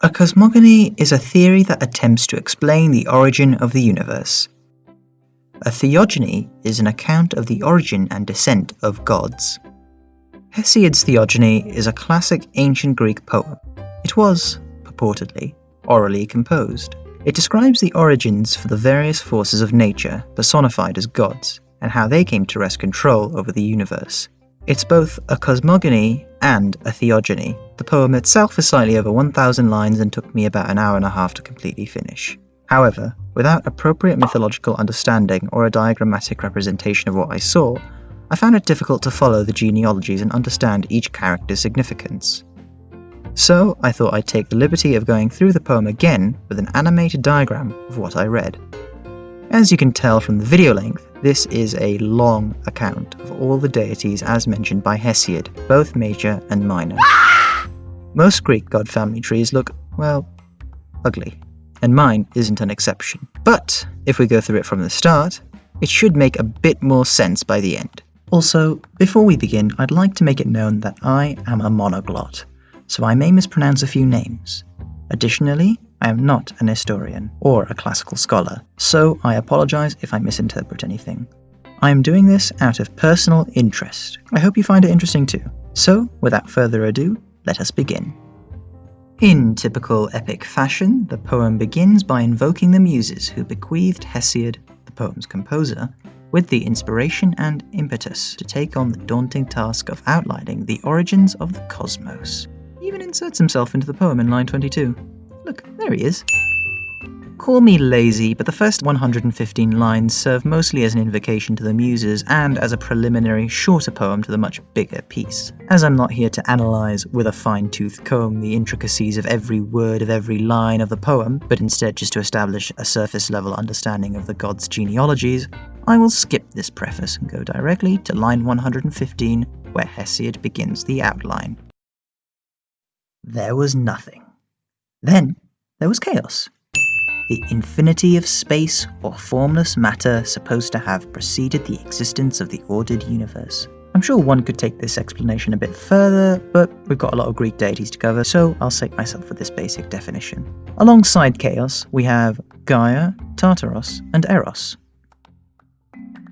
A cosmogony is a theory that attempts to explain the origin of the universe. A theogony is an account of the origin and descent of gods. Hesiod's Theogony is a classic ancient Greek poem. It was, purportedly, orally composed. It describes the origins for the various forces of nature personified as gods, and how they came to wrest control over the universe. It's both a cosmogony and a theogony. The poem itself is slightly over 1,000 lines and took me about an hour and a half to completely finish. However, without appropriate mythological understanding or a diagrammatic representation of what I saw, I found it difficult to follow the genealogies and understand each character's significance. So I thought I'd take the liberty of going through the poem again with an animated diagram of what I read. As you can tell from the video length, this is a long account of all the deities as mentioned by Hesiod, both major and minor. Most Greek god family trees look, well, ugly, and mine isn't an exception. But if we go through it from the start, it should make a bit more sense by the end. Also, before we begin, I'd like to make it known that I am a monoglot, so I may mispronounce a few names. Additionally, I am not an historian or a classical scholar, so I apologize if I misinterpret anything. I am doing this out of personal interest. I hope you find it interesting too. So, without further ado, let us begin. In typical epic fashion, the poem begins by invoking the muses who bequeathed Hesiod, the poem's composer, with the inspiration and impetus to take on the daunting task of outlining the origins of the cosmos. He even inserts himself into the poem in line 22. Look, there he is. Call me lazy, but the first 115 lines serve mostly as an invocation to the muses and as a preliminary, shorter poem to the much bigger piece. As I'm not here to analyse with a fine tooth comb the intricacies of every word of every line of the poem, but instead just to establish a surface level understanding of the gods' genealogies, I will skip this preface and go directly to line 115, where Hesiod begins the outline. There was nothing. Then there was chaos. The infinity of space or formless matter supposed to have preceded the existence of the ordered universe. I'm sure one could take this explanation a bit further, but we've got a lot of Greek deities to cover, so I'll save myself with this basic definition. Alongside chaos, we have Gaia, Tartaros, and Eros.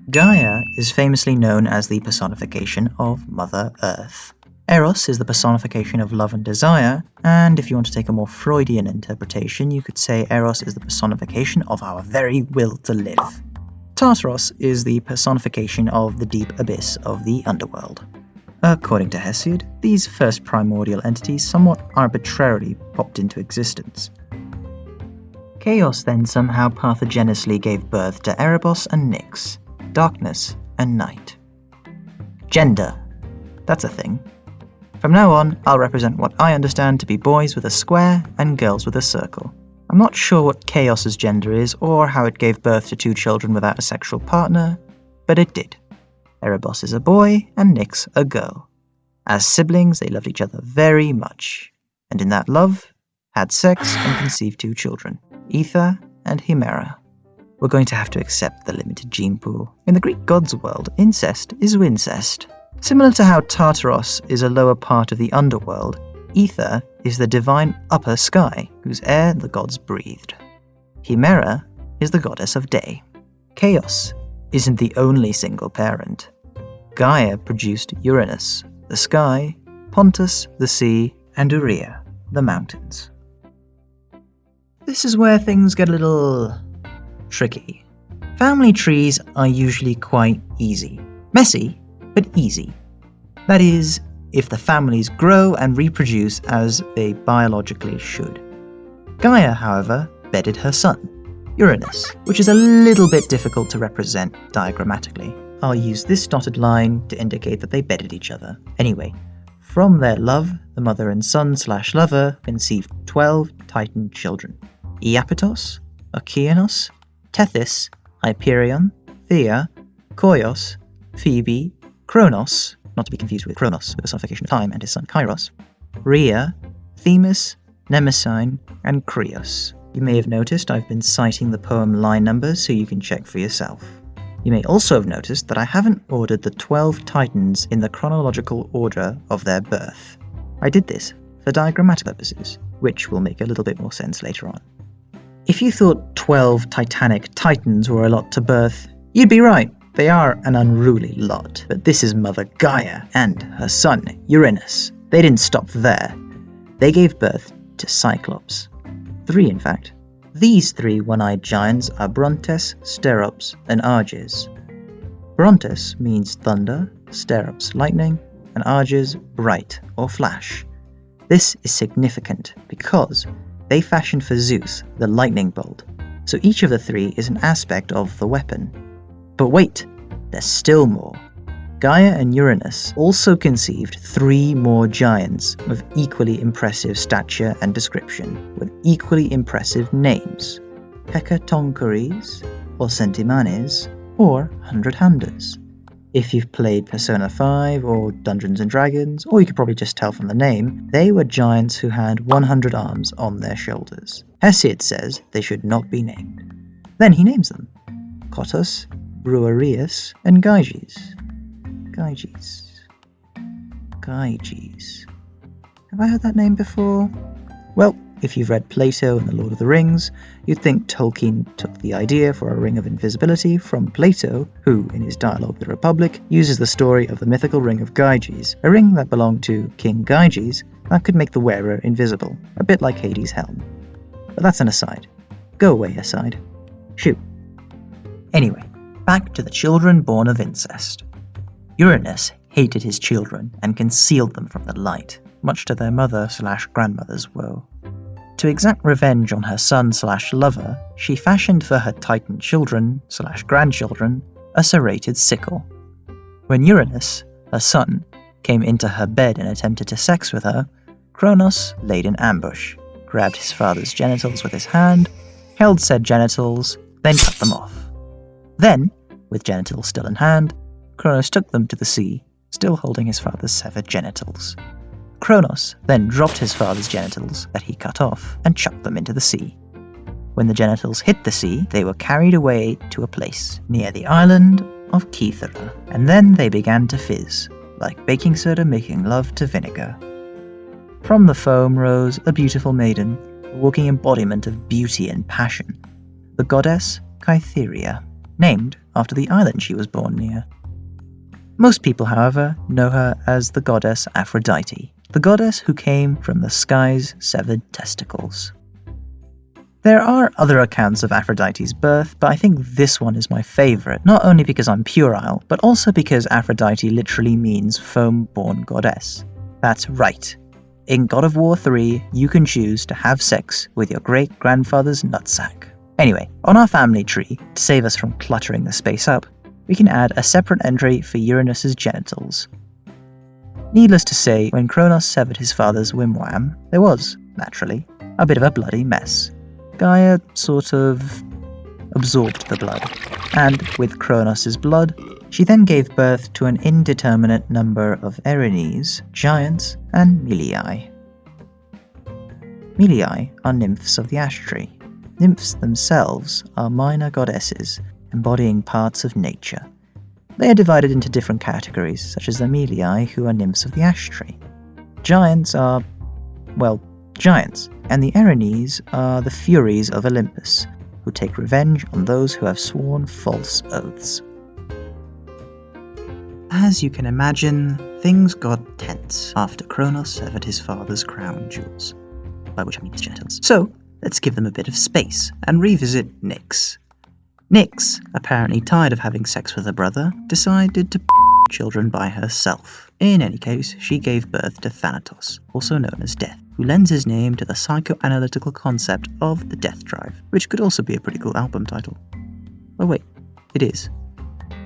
Gaia is famously known as the personification of Mother Earth. Eros is the personification of love and desire, and if you want to take a more Freudian interpretation, you could say Eros is the personification of our very will to live. Tartaros is the personification of the deep abyss of the underworld. According to Hesiod, these first primordial entities somewhat arbitrarily popped into existence. Chaos then somehow parthenogeneously gave birth to Erebos and Nyx, darkness and night. Gender. That's a thing. From now on, I'll represent what I understand to be boys with a square and girls with a circle. I'm not sure what Chaos's gender is or how it gave birth to two children without a sexual partner, but it did. Erebos is a boy and Nyx a girl. As siblings, they loved each other very much, and in that love, had sex and conceived two children, Aether and Hemera. We're going to have to accept the limited gene pool. In the Greek gods world, incest is wincest. Similar to how Tartaros is a lower part of the underworld, Aether is the divine upper sky, whose air the gods breathed. Hemera is the goddess of day. Chaos isn't the only single parent. Gaia produced Uranus, the sky, Pontus, the sea, and Ourea, the mountains. This is where things get a little tricky. Family trees are usually quite easy. Messy, but easy. That is, if the families grow and reproduce as they biologically should. Gaia, however, bedded her son, Uranus, which is a little bit difficult to represent diagrammatically. I'll use this dotted line to indicate that they bedded each other. Anyway, from their love, the mother and son slash lover conceived 12 Titan children. Iapetos, Okeanos, Tethys, Hyperion, Thea, Koios, Phoebe, Kronos, not to be confused with Chronos, the personification of time, and his son Kairos, Rhea, Themis, Mnemosyne, and Krios. You may have noticed I've been citing the poem line numbers so you can check for yourself. You may also have noticed that I haven't ordered the 12 titans in the chronological order of their birth. I did this for diagrammatic purposes, which will make a little bit more sense later on. If you thought 12 titanic titans were a lot to birth, you'd be right. They are an unruly lot, but this is Mother Gaia and her son, Uranus. They didn't stop there. They gave birth to Cyclops. Three, in fact. These three one-eyed giants are Brontes, Steropes, and Arges. Brontes means thunder, Steropes lightning, and Arges bright or flash. This is significant because they fashioned for Zeus the lightning bolt, so each of the three is an aspect of the weapon. But wait, there's still more. Gaia and Uranus also conceived three more giants of equally impressive stature and description, with equally impressive names Hecatoncheires, or Centimanes, or Hundred Handers. If you've played Persona 5 or Dungeons and Dragons, or you could probably just tell from the name, they were giants who had 100 arms on their shoulders. Hesiod says they should not be named. Then he names them Cottus, Briareus, and Gyges. Gyges. Gyges. Have I heard that name before? Well, if you've read Plato and The Lord of the Rings, you'd think Tolkien took the idea for a ring of invisibility from Plato, who, in his dialogue The Republic, uses the story of the mythical ring of Gyges, a ring that belonged to King Gyges that could make the wearer invisible, a bit like Hades' helm. But that's an aside. Go away, aside. Shoot. Anyway, back to the children born of incest. Uranus hated his children and concealed them from the light, much to their mother slash grandmother's woe. To exact revenge on her son slash lover, she fashioned for her Titan children slash grandchildren a serrated sickle. When Uranus, her son, came into her bed and attempted to sex with her, Kronos laid an ambush, grabbed his father's genitals with his hand, held said genitals, then cut them off. Then, with genitals still in hand, Kronos took them to the sea, still holding his father's severed genitals. Kronos then dropped his father's genitals that he cut off and chucked them into the sea. When the genitals hit the sea, they were carried away to a place near the island of Kythera, and then they began to fizz, like baking soda making love to vinegar. From the foam rose a beautiful maiden, a walking embodiment of beauty and passion, the goddess Cytherea, named after the island she was born near. Most people, however, know her as the goddess Aphrodite, the goddess who came from the sky's severed testicles. There are other accounts of Aphrodite's birth, but I think this one is my favourite, not only because I'm puerile, but also because Aphrodite literally means foam born goddess. That's right. In God of War 3, you can choose to have sex with your great grandfather's nutsack. Anyway, on our family tree, to save us from cluttering the space up, we can add a separate entry for Uranus's genitals. Needless to say, when Kronos severed his father's wimwam, there was, naturally, a bit of a bloody mess. Gaia sort of absorbed the blood, and with Kronos' blood, she then gave birth to an indeterminate number of Erinyes, giants, and Meliae. Meliae are nymphs of the ash tree. Nymphs themselves are minor goddesses embodying parts of nature. They are divided into different categories, such as the Meliae, who are nymphs of the ash tree. Giants are, well, giants, and the Erinyes are the Furies of Olympus, who take revenge on those who have sworn false oaths. As you can imagine, things got tense after Kronos severed his father's crown jewels, by which I mean his genitals. So, let's give them a bit of space and revisit Nyx, Nyx, apparently tired of having sex with her brother, decided to children by herself. In any case, she gave birth to Thanatos, also known as Death, who lends his name to the psychoanalytical concept of the death drive, which could also be a pretty cool album title. Oh wait, it is.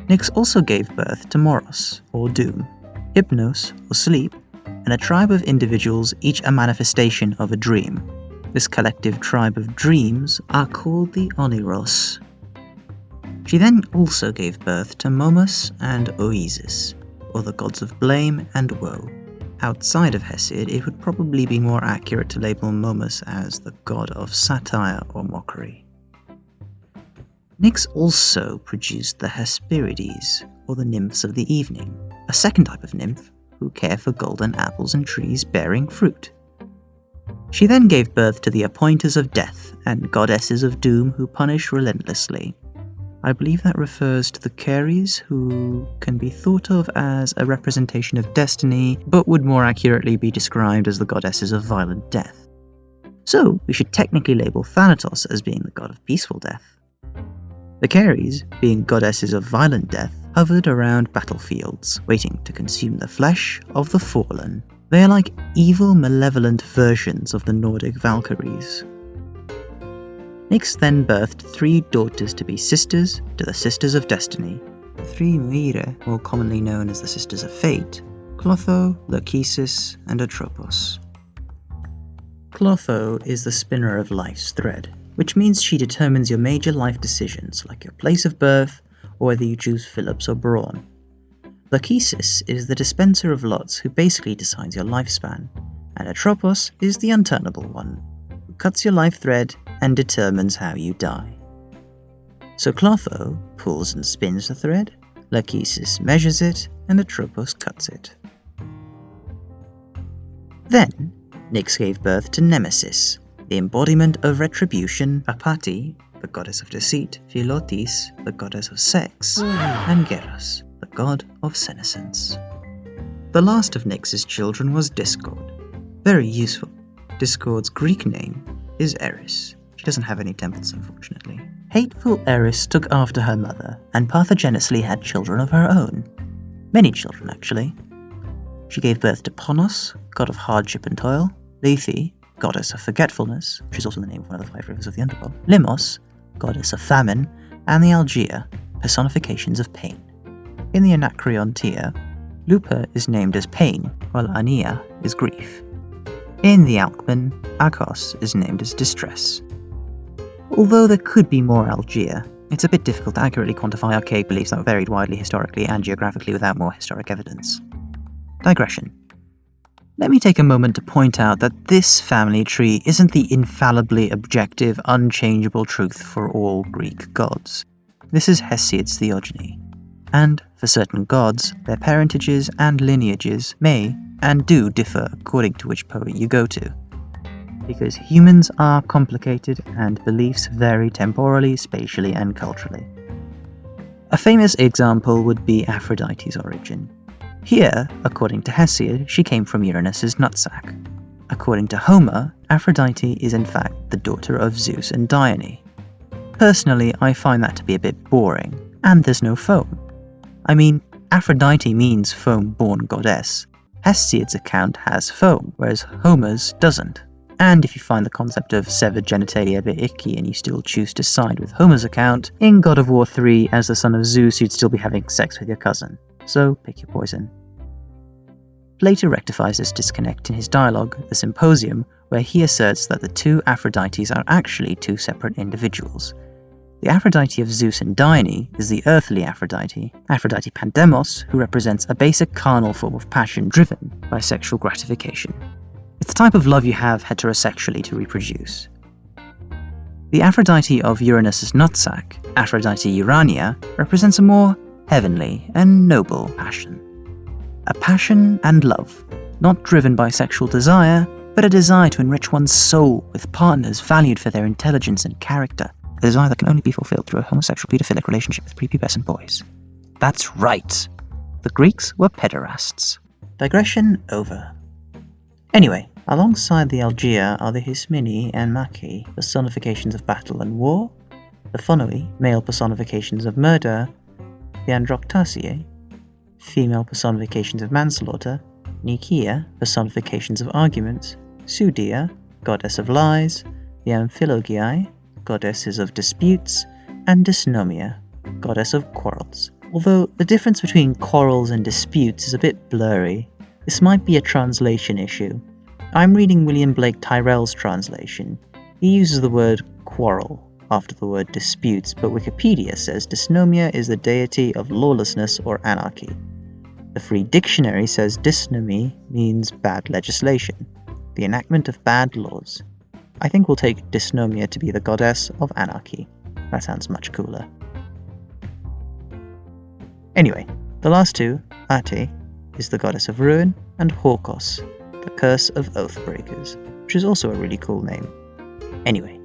Nyx also gave birth to Moros, or Doom, Hypnos, or Sleep, and a tribe of individuals, each a manifestation of a dream. This collective tribe of dreams are called the Oneiroi, she then also gave birth to Momus and Oizys, or the gods of blame and woe. Outside of Hesiod, it would probably be more accurate to label Momus as the god of satire or mockery. Nyx also produced the Hesperides, or the nymphs of the evening, a second type of nymph who care for golden apples and trees bearing fruit. She then gave birth to the appointers of death and goddesses of doom who punish relentlessly. I believe that refers to the Keres, who can be thought of as a representation of destiny, but would more accurately be described as the goddesses of violent death. So, we should technically label Thanatos as being the god of peaceful death. The Keres, being goddesses of violent death, hovered around battlefields, waiting to consume the flesh of the fallen. They are like evil, malevolent versions of the Nordic Valkyries, Nyx then birthed three daughters to be sisters to the Sisters of Destiny. The three Moirai, more commonly known as the Sisters of Fate, Clotho, Lachesis, and Atropos. Clotho is the spinner of life's thread, which means she determines your major life decisions, like your place of birth or whether you choose Phillips or Braun. Lachesis is the dispenser of lots who basically decides your lifespan, and Atropos is the unturnable one, who cuts your life thread and determines how you die. So Clotho pulls and spins the thread, Lachesis measures it, and Atropos cuts it. Then, Nyx gave birth to Nemesis, the embodiment of retribution, Apate, the goddess of deceit, Philotes, the goddess of sex, and Geras, god of senescence. The last of Nyx's children was Discord. Very useful. Discord's Greek name is Eris. She doesn't have any temples, unfortunately. Hateful Eris took after her mother, and parthenogeneously had children of her own. Many children, actually. She gave birth to Ponos, god of hardship and toil, Lethe, goddess of forgetfulness, which is also the name of one of the five rivers of the underworld, Limos, goddess of famine, and the Algea, personifications of pain. In the Anacreontea, Lupa is named as pain, while Ania is grief. In the Alcman, Akos is named as distress, Although there could be more Algea, it's a bit difficult to accurately quantify archaic beliefs that varied widely historically and geographically without more historic evidence. Digression. Let me take a moment to point out that this family tree isn't the infallibly objective, unchangeable truth for all Greek gods. This is Hesiod's theogony. And, for certain gods, their parentages and lineages may and do differ according to which poet you go to because humans are complicated and beliefs vary temporally, spatially, and culturally. A famous example would be Aphrodite's origin. Here, according to Hesiod, she came from Uranus's nutsack. According to Homer, Aphrodite is in fact the daughter of Zeus and Dione. Personally, I find that to be a bit boring, and there's no foam. I mean, Aphrodite means foam born goddess. Hesiod's account has foam, whereas Homer's doesn't. And if you find the concept of severed genitalia a bit icky and you still choose to side with Homer's account, in God of War 3, as the son of Zeus, you'd still be having sex with your cousin. So pick your poison. Plato rectifies this disconnect in his dialogue, The Symposium, where he asserts that the two Aphrodites are actually two separate individuals. The Aphrodite of Zeus and Dione is the earthly Aphrodite, Aphrodite Pandemos, who represents a basic carnal form of passion driven by sexual gratification. It's the type of love you have heterosexually to reproduce. The Aphrodite of Uranus's nutsack, Aphrodite Urania, represents a more heavenly and noble passion. A passion and love, not driven by sexual desire, but a desire to enrich one's soul with partners valued for their intelligence and character, a desire that can only be fulfilled through a homosexual pedophilic relationship with prepubescent boys. That's right! The Greeks were pederasts. Digression over. Anyway, alongside the Algea are the Hysminai and Machi, personifications of battle and war, the Phonoi, male personifications of murder, the Androktasiai, female personifications of manslaughter, Nikia, personifications of arguments, Sudia, goddess of lies, the Amphilogiae, goddesses of disputes, and Dysnomia, goddess of quarrels. Although the difference between quarrels and disputes is a bit blurry, this might be a translation issue. I'm reading William Blake Tyrrell's translation. He uses the word quarrel after the word disputes, but Wikipedia says dysnomia is the deity of lawlessness or anarchy. The Free Dictionary says dysnomy means bad legislation, the enactment of bad laws. I think we'll take dysnomia to be the goddess of anarchy. That sounds much cooler. Anyway, the last two, Ate, is the goddess of ruin, and Horkos, the Curse of Oathbreakers, which is also a really cool name. Anyway,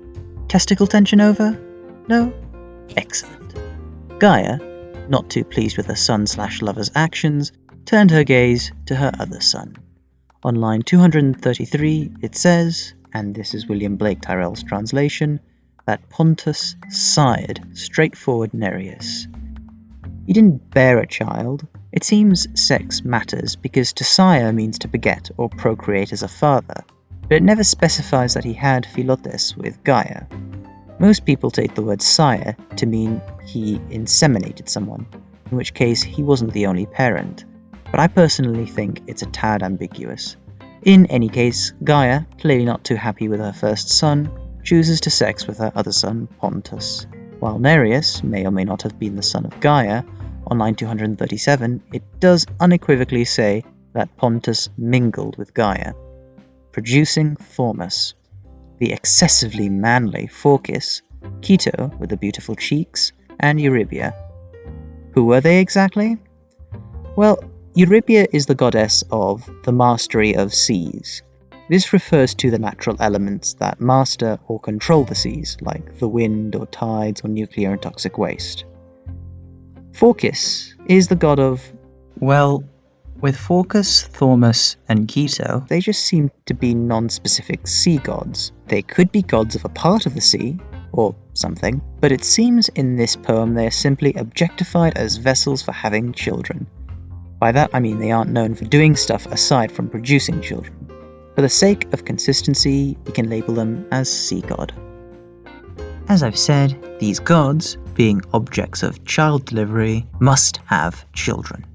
testicle tension over? No? Excellent. Gaia, not too pleased with her son slash lover's actions, turned her gaze to her other son. On line 233, it says, and this is William Blake Tyrrell's translation, that Pontus sired straightforward Nereus. He didn't bear a child. It seems sex matters because to sire means to beget or procreate as a father, but it never specifies that he had philotes with Gaia. Most people take the word sire to mean he inseminated someone, in which case he wasn't the only parent, but I personally think it's a tad ambiguous. In any case, Gaia, clearly not too happy with her first son, chooses to sex with her other son, Pontus. While Nereus may or may not have been the son of Gaia, on line 237 it does unequivocally say that Pontus mingled with Gaia, producing Thaumas, the excessively manly Phorcys, Ceto with the beautiful cheeks, and Eurybia. Who were they exactly? Well, Eurybia is the goddess of the mastery of seas. This refers to the natural elements that master or control the seas, like the wind or tides or nuclear and toxic waste. Phorcys is the god of. Well, with Phorcys, Thaumas, and Ceto, they just seem to be non specific sea gods. They could be gods of a part of the sea, or something, but it seems in this poem they are simply objectified as vessels for having children. By that I mean they aren't known for doing stuff aside from producing children. For the sake of consistency, we can label them as sea god. As I've said, these gods, being objects of child delivery, must have children.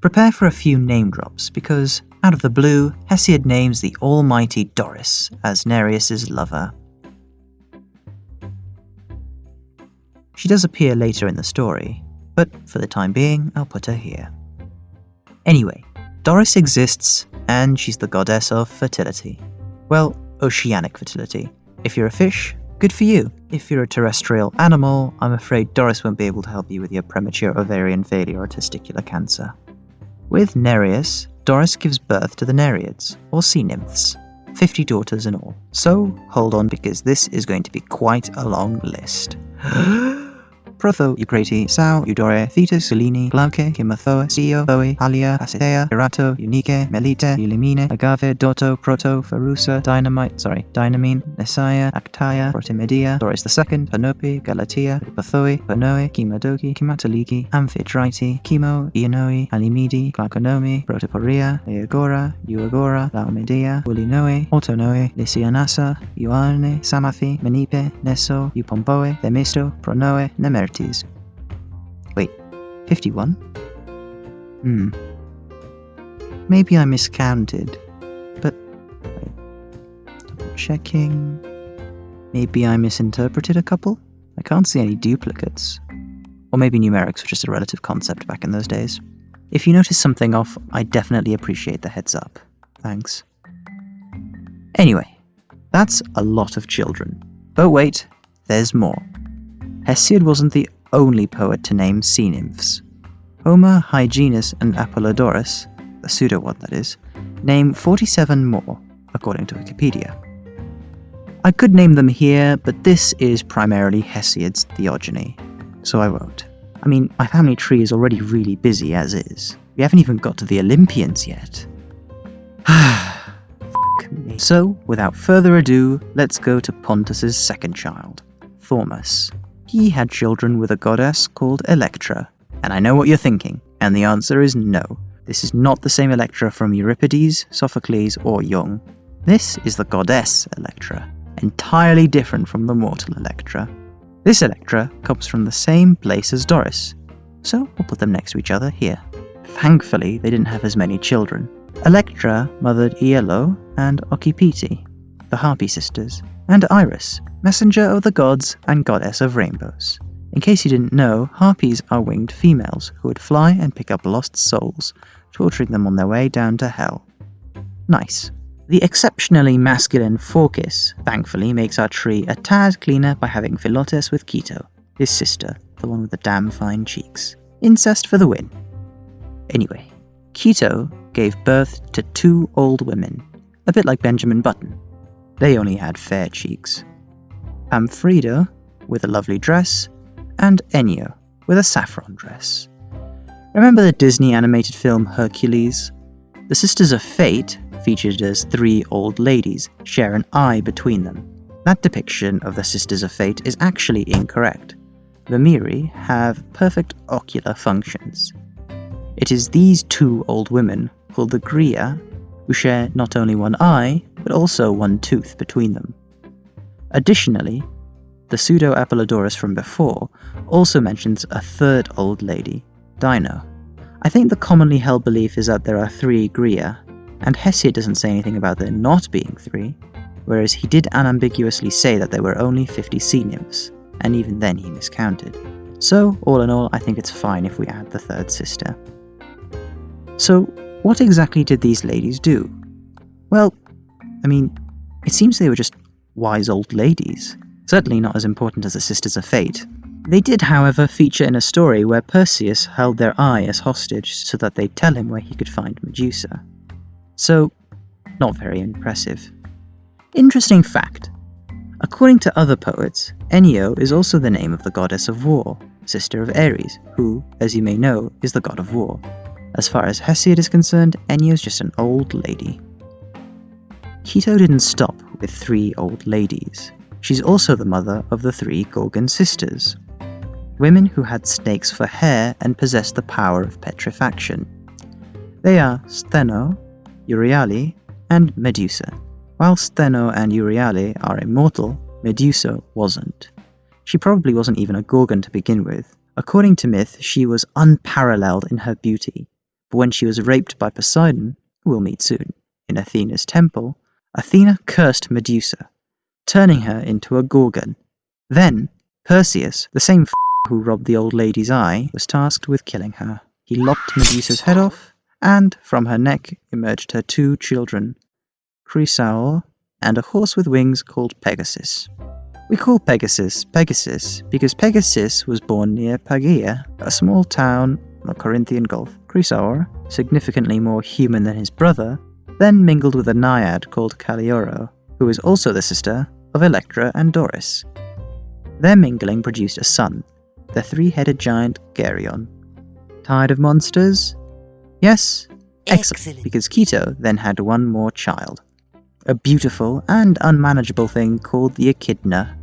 Prepare for a few name drops, because, out of the blue, Hesiod names the almighty Doris as Nereus's lover. She does appear later in the story, but for the time being, I'll put her here. Anyway, Doris exists, and she's the goddess of fertility. Well, oceanic fertility. If you're a fish, good for you. If you're a terrestrial animal, I'm afraid Doris won't be able to help you with your premature ovarian failure or testicular cancer. With Nereus, Doris gives birth to the Nereids, or sea nymphs, 50 daughters in all. So hold on because this is going to be quite a long list. Protho, Eucrate, Sao, Eudore, Thetis, Selene, Glauce, Kymothoe, Sio, Thoe, Halia, Pasithea, Erato, Unique, Melite, Eulimene, Agave, Doto, Proto, Pharusa, Dynamite, sorry, Dynamine, Nessaia, Actaia, Protimedia, Doris II, Panope, Galatea, Pathoe, Panoe, Kimadoki, Kimataliki, Amphitrite, Chemo, Ionoe, Alimidi, Glauconomi, Protoporia, Eagora, Euagora, Laomedea, Ulinoe, Autonoe, Lysianassa, Ioane, Psamathe, Menippe, Neso, Eupomboe, Themisto, Pronoe, Nemer Wait, 51? Hmm. Maybe I miscounted, but. Double checking. Maybe I misinterpreted a couple? I can't see any duplicates. Or maybe numerics were just a relative concept back in those days. If you notice something off, I definitely appreciate the heads up. Thanks. Anyway, that's a lot of children. But wait, there's more. Hesiod wasn't the only poet to name sea nymphs. Homer, Hyginus, and Apollodorus, the pseudo one that is, name 47 more, according to Wikipedia. I could name them here, but this is primarily Hesiod's theogony, so I won't. I mean, my family tree is already really busy as is. We haven't even got to the Olympians yet. so, without further ado, let's go to Pontus's second child, Thaumas. He had children with a goddess called Electra. And I know what you're thinking, and the answer is no. This is not the same Electra from Euripides, Sophocles, or Jung. This is the goddess Electra, entirely different from the mortal Electra. This Electra comes from the same place as Doris, so we'll put them next to each other here. Thankfully, they didn't have as many children. Electra mothered Aello and Ocypete, the Harpy sisters, and Iris, messenger of the gods and goddess of rainbows. In case you didn't know, harpies are winged females who would fly and pick up lost souls, torturing them on their way down to hell. Nice. The exceptionally masculine Phorcys, thankfully, makes our tree a tad cleaner by having Philotes with Ceto, his sister, the one with the damn fine cheeks. Incest for the win. Anyway, Keto gave birth to two old women, a bit like Benjamin Button. They only had fair cheeks. Pemphredo, with a lovely dress, and Enyo, with a saffron dress. Remember the Disney animated film Hercules? The Sisters of Fate, featured as three old ladies, share an eye between them. That depiction of the Sisters of Fate is actually incorrect. The Moirai have perfect ocular functions. It is these two old women, called the Graeae, who share not only one eye, but also one tooth between them. Additionally, the pseudo Apollodorus from before also mentions a third old lady, Deino. I think the commonly held belief is that there are three Graeae, and Hesiod doesn't say anything about there not being three, whereas he did unambiguously say that there were only 50 sea nymphs, and even then he miscounted. So, all in all, I think it's fine if we add the third sister. So, what exactly did these ladies do? Well, I mean, it seems they were just wise old ladies, certainly not as important as the Sisters of Fate. They did, however, feature in a story where Perseus held their eye as hostage so that they'd tell him where he could find Medusa. So, not very impressive. Interesting fact according to other poets, Enyo is also the name of the goddess of war, sister of Ares, who, as you may know, is the god of war. As far as Hesiod is concerned, Enyo is just an old lady. Keto didn't stop with three old ladies. She's also the mother of the three Gorgon sisters, women who had snakes for hair and possessed the power of petrifaction. They are Steno, Euryale, and Medusa. While Steno and Euryale are immortal, Medusa wasn't. She probably wasn't even a Gorgon to begin with. According to myth, she was unparalleled in her beauty, but when she was raped by Poseidon, who we'll meet soon, in Athena's temple, Athena cursed Medusa, turning her into a Gorgon. Then, Perseus, the same who robbed the old lady's eye, was tasked with killing her. He lopped Medusa's head off, and from her neck emerged her two children, Chrysaor, and a horse with wings called Pegasus. We call Pegasus Pegasus because Pegasus was born near Pagaea, a small town on the Corinthian Gulf. Chrysaor, significantly more human than his brother, then mingled with a naiad called Callirhoe, who is also the sister of Electra and Doris. Their mingling produced a son, the three headed giant Geryon. Tired of monsters? Yes? Excellent, Excellent. because Keto then had one more child a beautiful and unmanageable thing called the Echidna,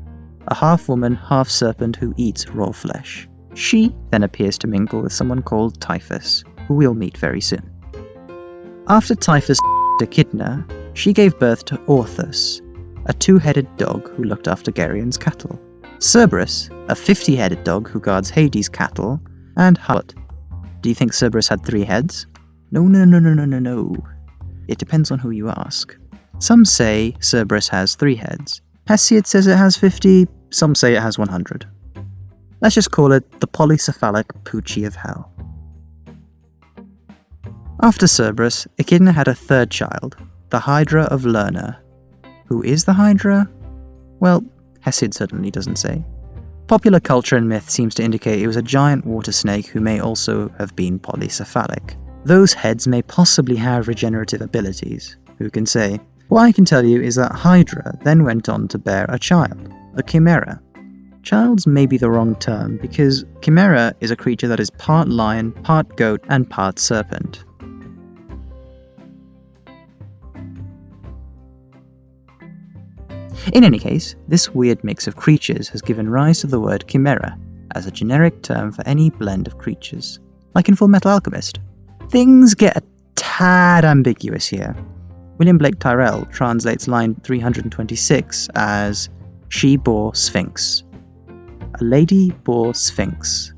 a half woman, half serpent who eats raw flesh. She then appears to mingle with someone called Typhus, who we'll meet very soon. After Typhus Echidna, she gave birth to Orthus, a two headed dog who looked after Geryon's cattle, Cerberus, a 50 headed dog who guards Hades' cattle, and Hut. Do you think Cerberus had three heads? No, no, no, no, no, no, no. It depends on who you ask. Some say Cerberus has three heads. Hesiod says it has 50, some say it has 100. Let's just call it the polycephalic Poochie of Hell. After Cerberus, Echidna had a third child, the Hydra of Lerna. Who is the Hydra? Well, Hesiod certainly doesn't say. Popular culture and myth seems to indicate it was a giant water snake who may also have been polycephalic. Those heads may possibly have regenerative abilities. Who can say? What I can tell you is that Hydra then went on to bear a child, a chimera. Child's may be the wrong term because chimera is a creature that is part lion, part goat, and part serpent. In any case, this weird mix of creatures has given rise to the word chimera as a generic term for any blend of creatures, like in Full Metal Alchemist. Things get a tad ambiguous here. William Blake Tyrrell translates line 326 as She bore Sphinx. A lady bore Sphinx.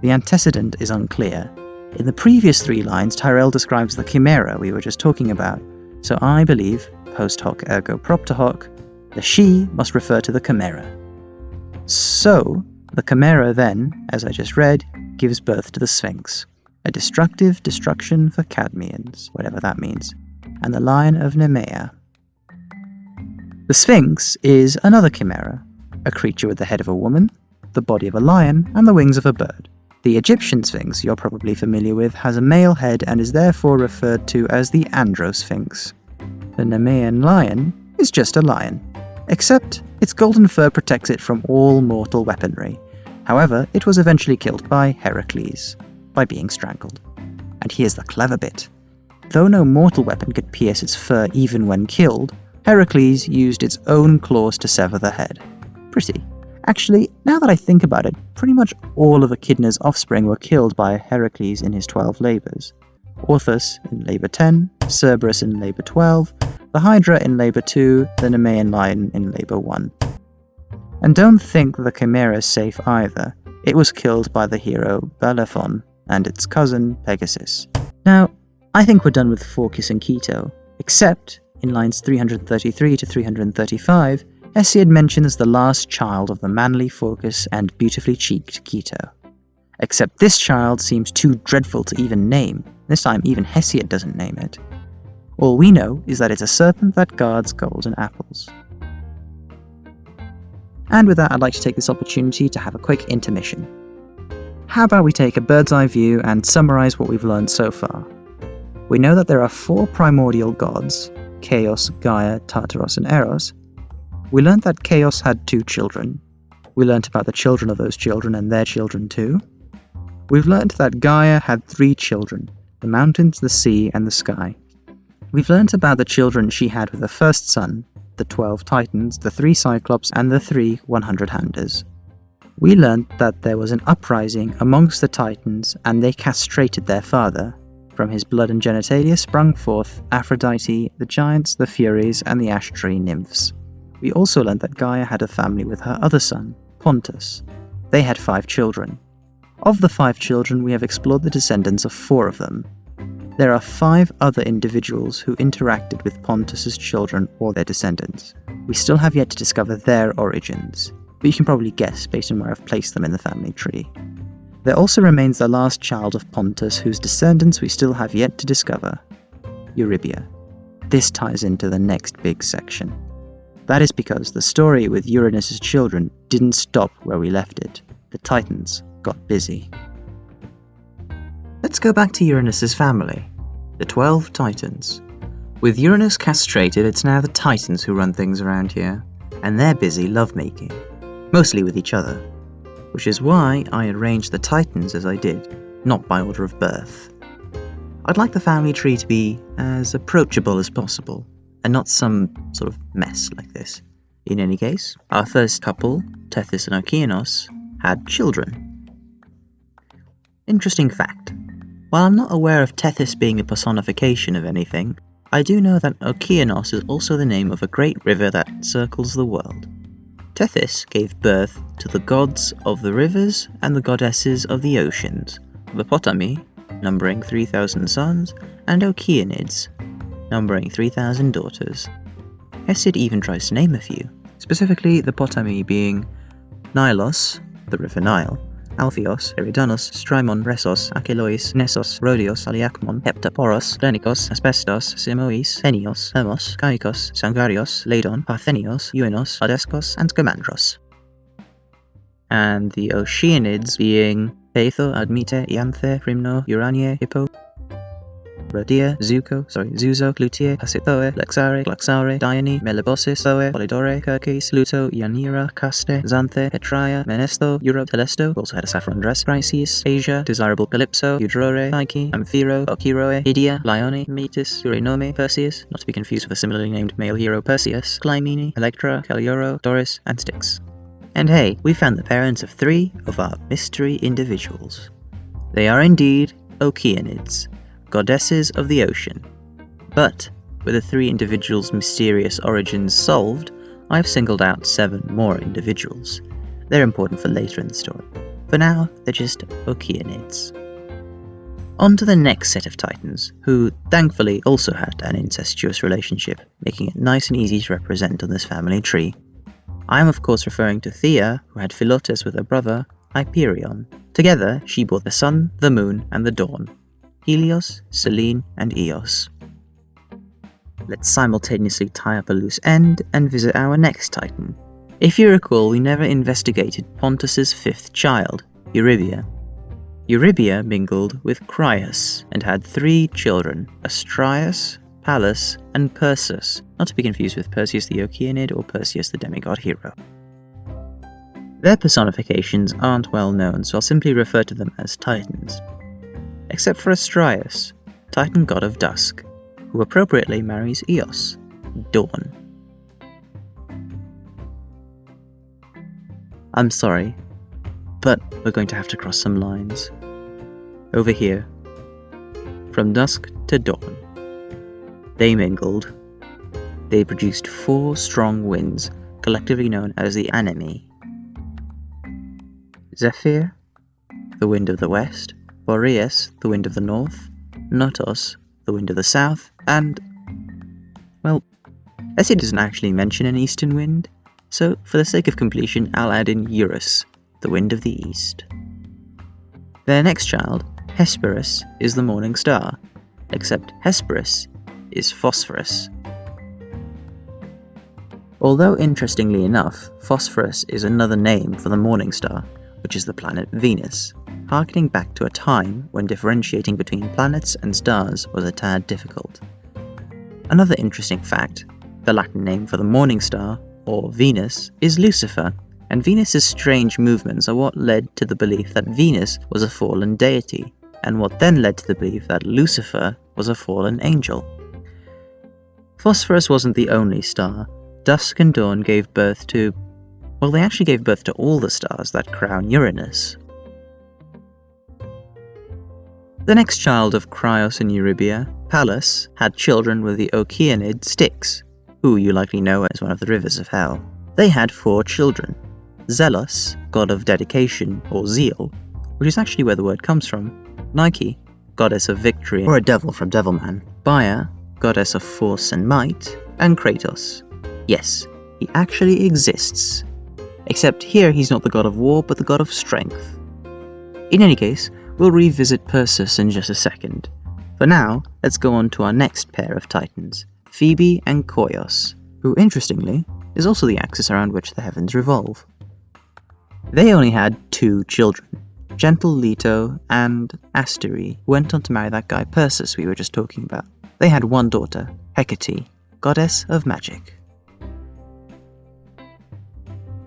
The antecedent is unclear. In the previous three lines, Tyrrell describes the chimera we were just talking about, so I believe, post hoc ergo propter hoc, the she must refer to the chimera. So, the chimera then, as I just read, gives birth to the Sphinx, a destructive destruction for Cadmeans, whatever that means, and the Lion of Nemea. The Sphinx is another chimera, a creature with the head of a woman, the body of a lion, and the wings of a bird. The Egyptian Sphinx, you're probably familiar with, has a male head and is therefore referred to as the Androsphinx. The Nemean lion is just a lion, except its golden fur protects it from all mortal weaponry. However, it was eventually killed by Heracles, by being strangled. And here's the clever bit. Though no mortal weapon could pierce its fur even when killed, Heracles used its own claws to sever the head. Pretty. Actually, now that I think about it, pretty much all of Echidna's offspring were killed by Heracles in his 12 labours. Orthus in Labour 10, Cerberus in Labour 12, the Hydra in Labour 2, the Nemean Lion in Labour 1. And don't think the Chimera is safe either. It was killed by the hero Bellerophon and its cousin Pegasus. Now, I think we're done with Phorcys and Keto, except in lines 333 to 335, Hesiod mentions the last child of the manly Phorcys and beautifully cheeked Keto. Except this child seems too dreadful to even name. This time, even Hesiod doesn't name it. All we know is that it's a serpent that guards golden apples. And with that, I'd like to take this opportunity to have a quick intermission. How about we take a bird's eye view and summarize what we've learned so far? We know that there are four primordial gods Chaos, Gaia, Tartaros, and Eros. We learned that Chaos had two children. We learnt about the children of those children and their children too. We've learnt that Gaia had three children the mountains, the sea, and the sky. We've learnt about the children she had with her first son, the 12 Titans, the 3 Cyclops, and the 3 100 Handers. We learnt that there was an uprising amongst the Titans and they castrated their father. From his blood and genitalia sprung forth Aphrodite, the giants, the Furies, and the ash tree nymphs. We also learnt that Gaia had a family with her other son, Pontus. They had five children. Of the five children, we have explored the descendants of four of them, there are five other individuals who interacted with Pontus's children or their descendants. We still have yet to discover their origins, but you can probably guess based on where I've placed them in the family tree. There also remains the last child of Pontus whose descendants we still have yet to discover, Eurybia. This ties into the next big section. That is because the story with Uranus's children didn't stop where we left it. The Titans got busy. Let's go back to Uranus's family, the 12 Titans. With Uranus castrated, it's now the Titans who run things around here, and they're busy lovemaking, mostly with each other, which is why I arranged the Titans as I did, not by order of birth. I'd like the family tree to be as approachable as possible, and not some sort of mess like this. In any case, our first couple, Tethys and Okeanos, had children. Interesting fact while I'm not aware of Tethys being a personification of anything, I do know that Okeanos is also the name of a great river that circles the world. Tethys gave birth to the gods of the rivers and the goddesses of the oceans, the Potami, numbering 3,000 sons, and Okeanids, numbering 3,000 daughters. Hesiod even tries to name a few, specifically the Potami being Nilos, the river Nile, Alpheos, Eridanos, Strymon, Resos, Achelois, Nessos, Rhodios, Aliacmon, Heptaporos, Lenikos, Asbestos, Simois, Enios, Hermos, Caicos, Sangarios, Ladon, Parthenios, Euenos, Adescos, and Scamandros. And the Oceanids being Peitho, Admete, Ianthe, Primno, Uranie, Hippo, Rhodia, Zuko, sorry, Zuzo, Glutier, Pasithoe, Lexare, Glaxare, Dione, Melibossis, Thoe, Polydore, Kirkis, Luto, Yanira, Caste, Xanthe, Petraia, Menesto, Europe, Telesto, also had a saffron dress, Chrysis, Asia, Desirable Calypso, Eudrore, Psyche, Amphiro, Okiroe, Idia, Lione, Metis, Eurynome, Perseus, not to be confused with a similarly named male hero Perseus, Clymene, Electra, Callirhoe, Doris, and Styx. And hey, we found the parents of three of our mystery individuals. They are indeed Okeanids, goddesses of the ocean. But, with the three individuals' mysterious origins solved, I've singled out seven more individuals. They're important for later in the story. For now, they're just Okeanids. On to the next set of Titans, who thankfully also had an incestuous relationship, making it nice and easy to represent on this family tree. I am of course referring to Thea, who had Philotes with her brother, Hyperion. Together, she bore the sun, the moon, and the dawn, Helios, Selene, and Eos. Let's simultaneously tie up a loose end and visit our next titan. If you recall, we never investigated Pontus's fifth child, Eurybia. Eurybia mingled with Crius and had three children, Astraeus, Pallas, and Perseus, not to be confused with Perseus the Oceanid or Perseus the demigod hero. Their personifications aren't well known, so I'll simply refer to them as Titans. Except for Astraeus, Titan god of dusk, who appropriately marries Eos, Dawn. I'm sorry, but we're going to have to cross some lines. Over here. From dusk to dawn. They mingled. They produced four strong winds, collectively known as the Anemoi. Zephyr, the wind of the west, Boreas, the wind of the north, Notos, the wind of the south, and. Well, Hesiod doesn't actually mention an eastern wind, so for the sake of completion, I'll add in Eurus, the wind of the east. Their next child, Hesperus, is the morning star, except Hesperus is Phosphorus. Although interestingly enough, Phosphorus is another name for the morning star, which is the planet Venus, harkening back to a time when differentiating between planets and stars was a tad difficult. Another interesting fact, the Latin name for the morning star, or Venus, is Lucifer, and Venus's strange movements are what led to the belief that Venus was a fallen deity, and what then led to the belief that Lucifer was a fallen angel. Phosphorus wasn't the only star. Dusk and Dawn gave birth to. Well, they actually gave birth to all the stars that crown Uranus. The next child of Crios and Eurybia, Pallas, had children with the Oceanid Styx, who you likely know as one of the rivers of hell. They had four children Zelos, god of dedication or zeal, which is actually where the word comes from, Nike, goddess of victory or a devil from Devilman, Bia, goddess of force and might, and Kratos. Yes, he actually exists. Except here he's not the god of war, but the god of strength. In any case, we'll revisit Perseus in just a second. For now, let's go on to our next pair of titans, Phoebe and Koios, who interestingly is also the axis around which the heavens revolve. They only had two children. Gentle Leto and Asterie went on to marry that guy Perseus we were just talking about. They had one daughter, Hecate, goddess of magic.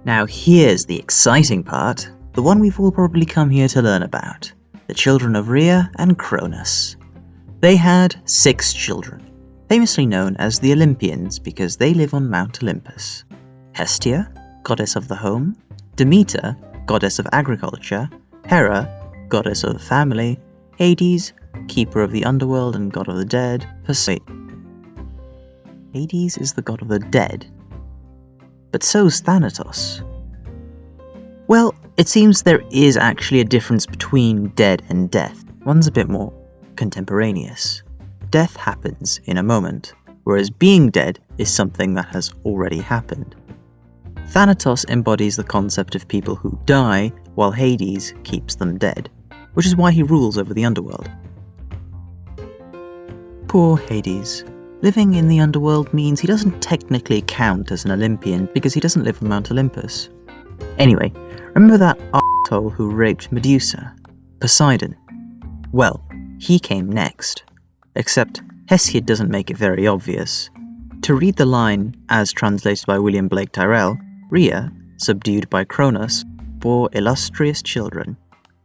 Now here's the exciting part, the one we've all probably come here to learn about. The children of Rhea and Cronus. They had six children, famously known as the Olympians because they live on Mount Olympus. Hestia, goddess of the home, Demeter, goddess of agriculture, Hera, goddess of the family, Hades, keeper of the underworld and god of the dead, Poseidon. Hades is the god of the dead. But so's Thanatos. Well, it seems there is actually a difference between dead and death. One's a bit more contemporaneous. Death happens in a moment, whereas being dead is something that has already happened. Thanatos embodies the concept of people who die, while Hades keeps them dead, which is why he rules over the underworld. Poor Hades. Living in the underworld means he doesn't technically count as an Olympian because he doesn't live on Mount Olympus. Anyway, remember that asshole who raped Medusa? Poseidon. Well, he came next. Except Hesiod doesn't make it very obvious. To read the line, as translated by William Blake Tyrrell, Rhea, subdued by Cronus, bore illustrious children,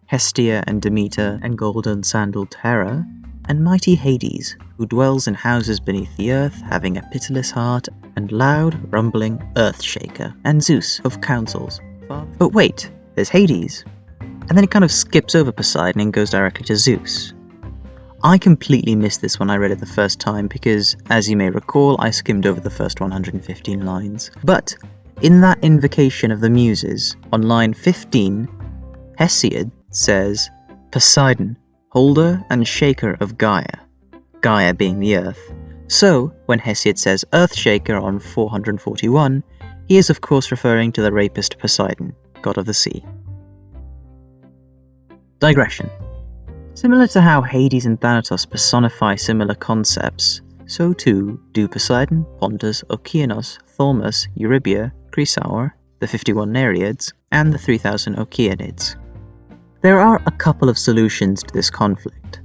Hestia and Demeter and golden sandaled Hera, and mighty Hades, who dwells in houses beneath the earth, having a pitiless heart and loud, rumbling earth shaker, and Zeus of councils. But wait, there's Hades. And then it kind of skips over Poseidon and goes directly to Zeus. I completely missed this when I read it the first time because, as you may recall, I skimmed over the first 115 lines. But in that invocation of the Muses, on line 15, Hesiod says, Poseidon, holder and shaker of Gaia, Gaia being the earth. So, when Hesiod says Earthshaker on 441, he is of course referring to the rapist Poseidon, god of the sea. Digression. Similar to how Hades and Thanatos personify similar concepts, so too do Poseidon, Pontus, Okeanos, Thaumas, Eurybia, Chrysaor, the 51 Nereids, and the 3000 Okeanids. There are a couple of solutions to this conflict.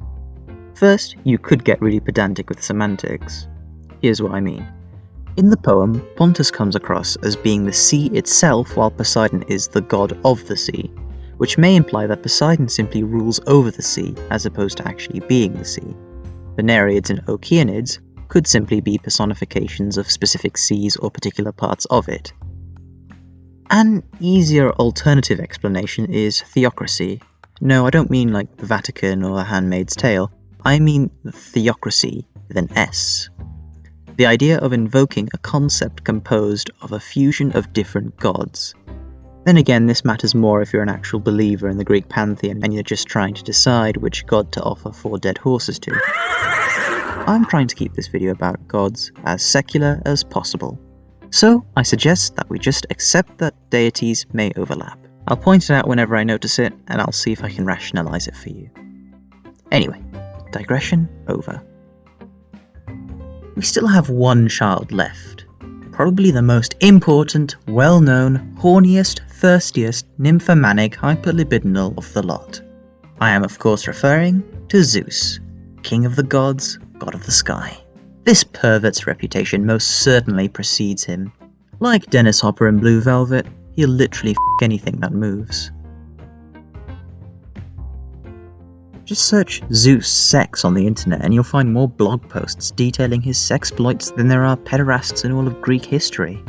First, you could get really pedantic with semantics. Here's what I mean. In the poem, Pontus comes across as being the sea itself while Poseidon is the god of the sea, which may imply that Poseidon simply rules over the sea as opposed to actually being the sea. The Nereids and Okeanids could simply be personifications of specific seas or particular parts of it. An easier alternative explanation is theocrasy. No, I don't mean like the Vatican or The Handmaid's Tale, I mean theocrasy with an S. The idea of invoking a concept composed of a fusion of different gods. Then again, this matters more if you're an actual believer in the Greek pantheon and you're just trying to decide which god to offer four dead horses to. I'm trying to keep this video about gods as secular as possible. So, I suggest that we just accept that deities may overlap. I'll point it out whenever I notice it, and I'll see if I can rationalize it for you. Anyway, digression over. We still have one child left. Probably the most important, well-known, horniest, thirstiest, nymphomanic hyperlibidinal of the lot. I am of course referring to Zeus, king of the gods, god of the sky. This pervert's reputation most certainly precedes him. Like Dennis Hopper in Blue Velvet, he'll literally f anything that moves. Just search Zeus sex on the internet and you'll find more blog posts detailing his sexploits than there are pederasts in all of Greek history.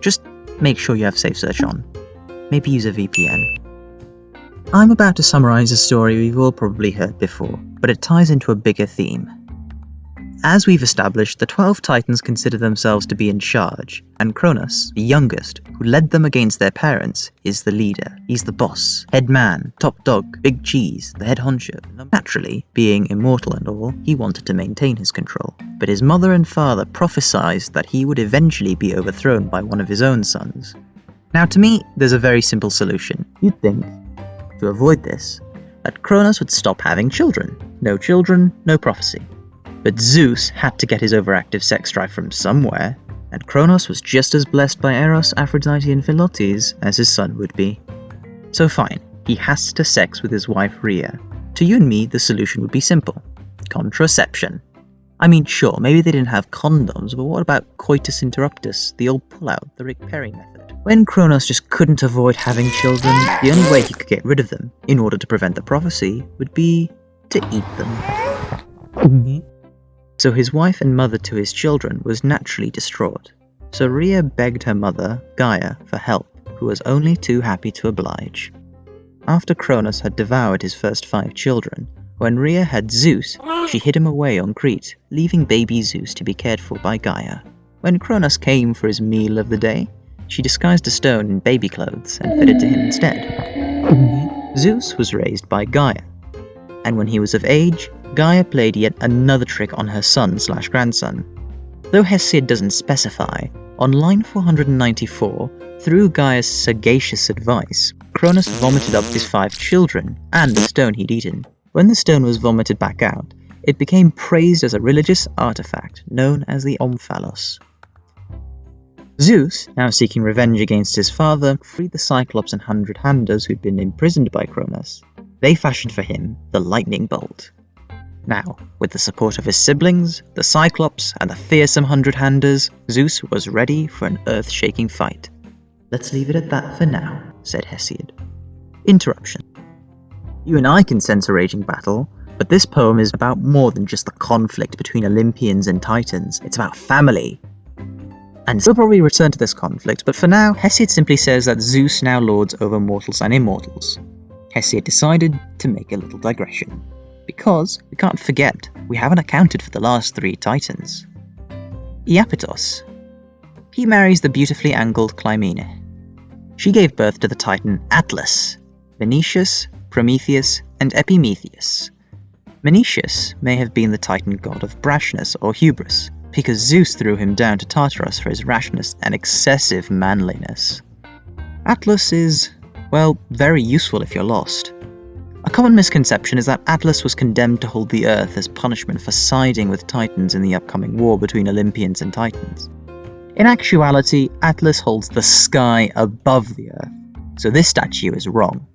Just make sure you have safe search on. Maybe use a VPN. I'm about to summarise a story we've all probably heard before, but it ties into a bigger theme. As we've established, the Twelve Titans consider themselves to be in charge, and Kronos, the youngest, who led them against their parents, is the leader. He's the boss, head man, top dog, big cheese, the head honcho. Naturally, being immortal and all, he wanted to maintain his control. But his mother and father prophesied that he would eventually be overthrown by one of his own sons. Now to me, there's a very simple solution. You'd think, to avoid this, that Kronos would stop having children. No children, no prophecy. But Zeus had to get his overactive sex drive from somewhere, and Kronos was just as blessed by Eros, Aphrodite, and Philotes as his son would be. So fine, he has to sex with his wife Rhea. To you and me, the solution would be simple. Contraception. I mean, sure, maybe they didn't have condoms, but what about coitus interruptus, the old pull-out, the Rick Perry method? When Kronos just couldn't avoid having children, the only way he could get rid of them, in order to prevent the prophecy, would be to eat them mm-hmm. So his wife and mother to his children was naturally distraught. So Rhea begged her mother, Gaia, for help, who was only too happy to oblige. After Kronos had devoured his first five children, when Rhea had Zeus, she hid him away on Crete, leaving baby Zeus to be cared for by Gaia. When Kronos came for his meal of the day, she disguised a stone in baby clothes and fed it to him instead. Zeus was raised by Gaia, and when he was of age, Gaia played yet another trick on her son slash grandson. Though Hesiod doesn't specify, on line 494, through Gaia's sagacious advice, Cronus vomited up his five children and the stone he'd eaten. When the stone was vomited back out, it became praised as a religious artifact known as the Omphalos. Zeus, now seeking revenge against his father, freed the Cyclops and Hundred Handers who'd been imprisoned by Cronus. They fashioned for him the lightning bolt. Now, with the support of his siblings, the Cyclops, and the fearsome Hundred Handers, Zeus was ready for an earth shaking fight. Let's leave it at that for now, said Hesiod. Interruption. You and I can sense a raging battle, but this poem is about more than just the conflict between Olympians and Titans, it's about family. And we'll probably return to this conflict, but for now, Hesiod simply says that Zeus now lords over mortals and immortals. Hesiod decided to make a little digression. Because, we can't forget, we haven't accounted for the last three titans. Iapetos. He marries the beautifully angled Clymene. She gave birth to the titan Atlas, Menoetius, Prometheus, and Epimetheus. Menoetius may have been the titan god of brashness or hubris, because Zeus threw him down to Tartarus for his rashness and excessive manliness. Atlas is, well, very useful if you're lost. A common misconception is that Atlas was condemned to hold the Earth as punishment for siding with Titans in the upcoming war between Olympians and Titans. In actuality, Atlas holds the sky above the Earth, so this statue is wrong.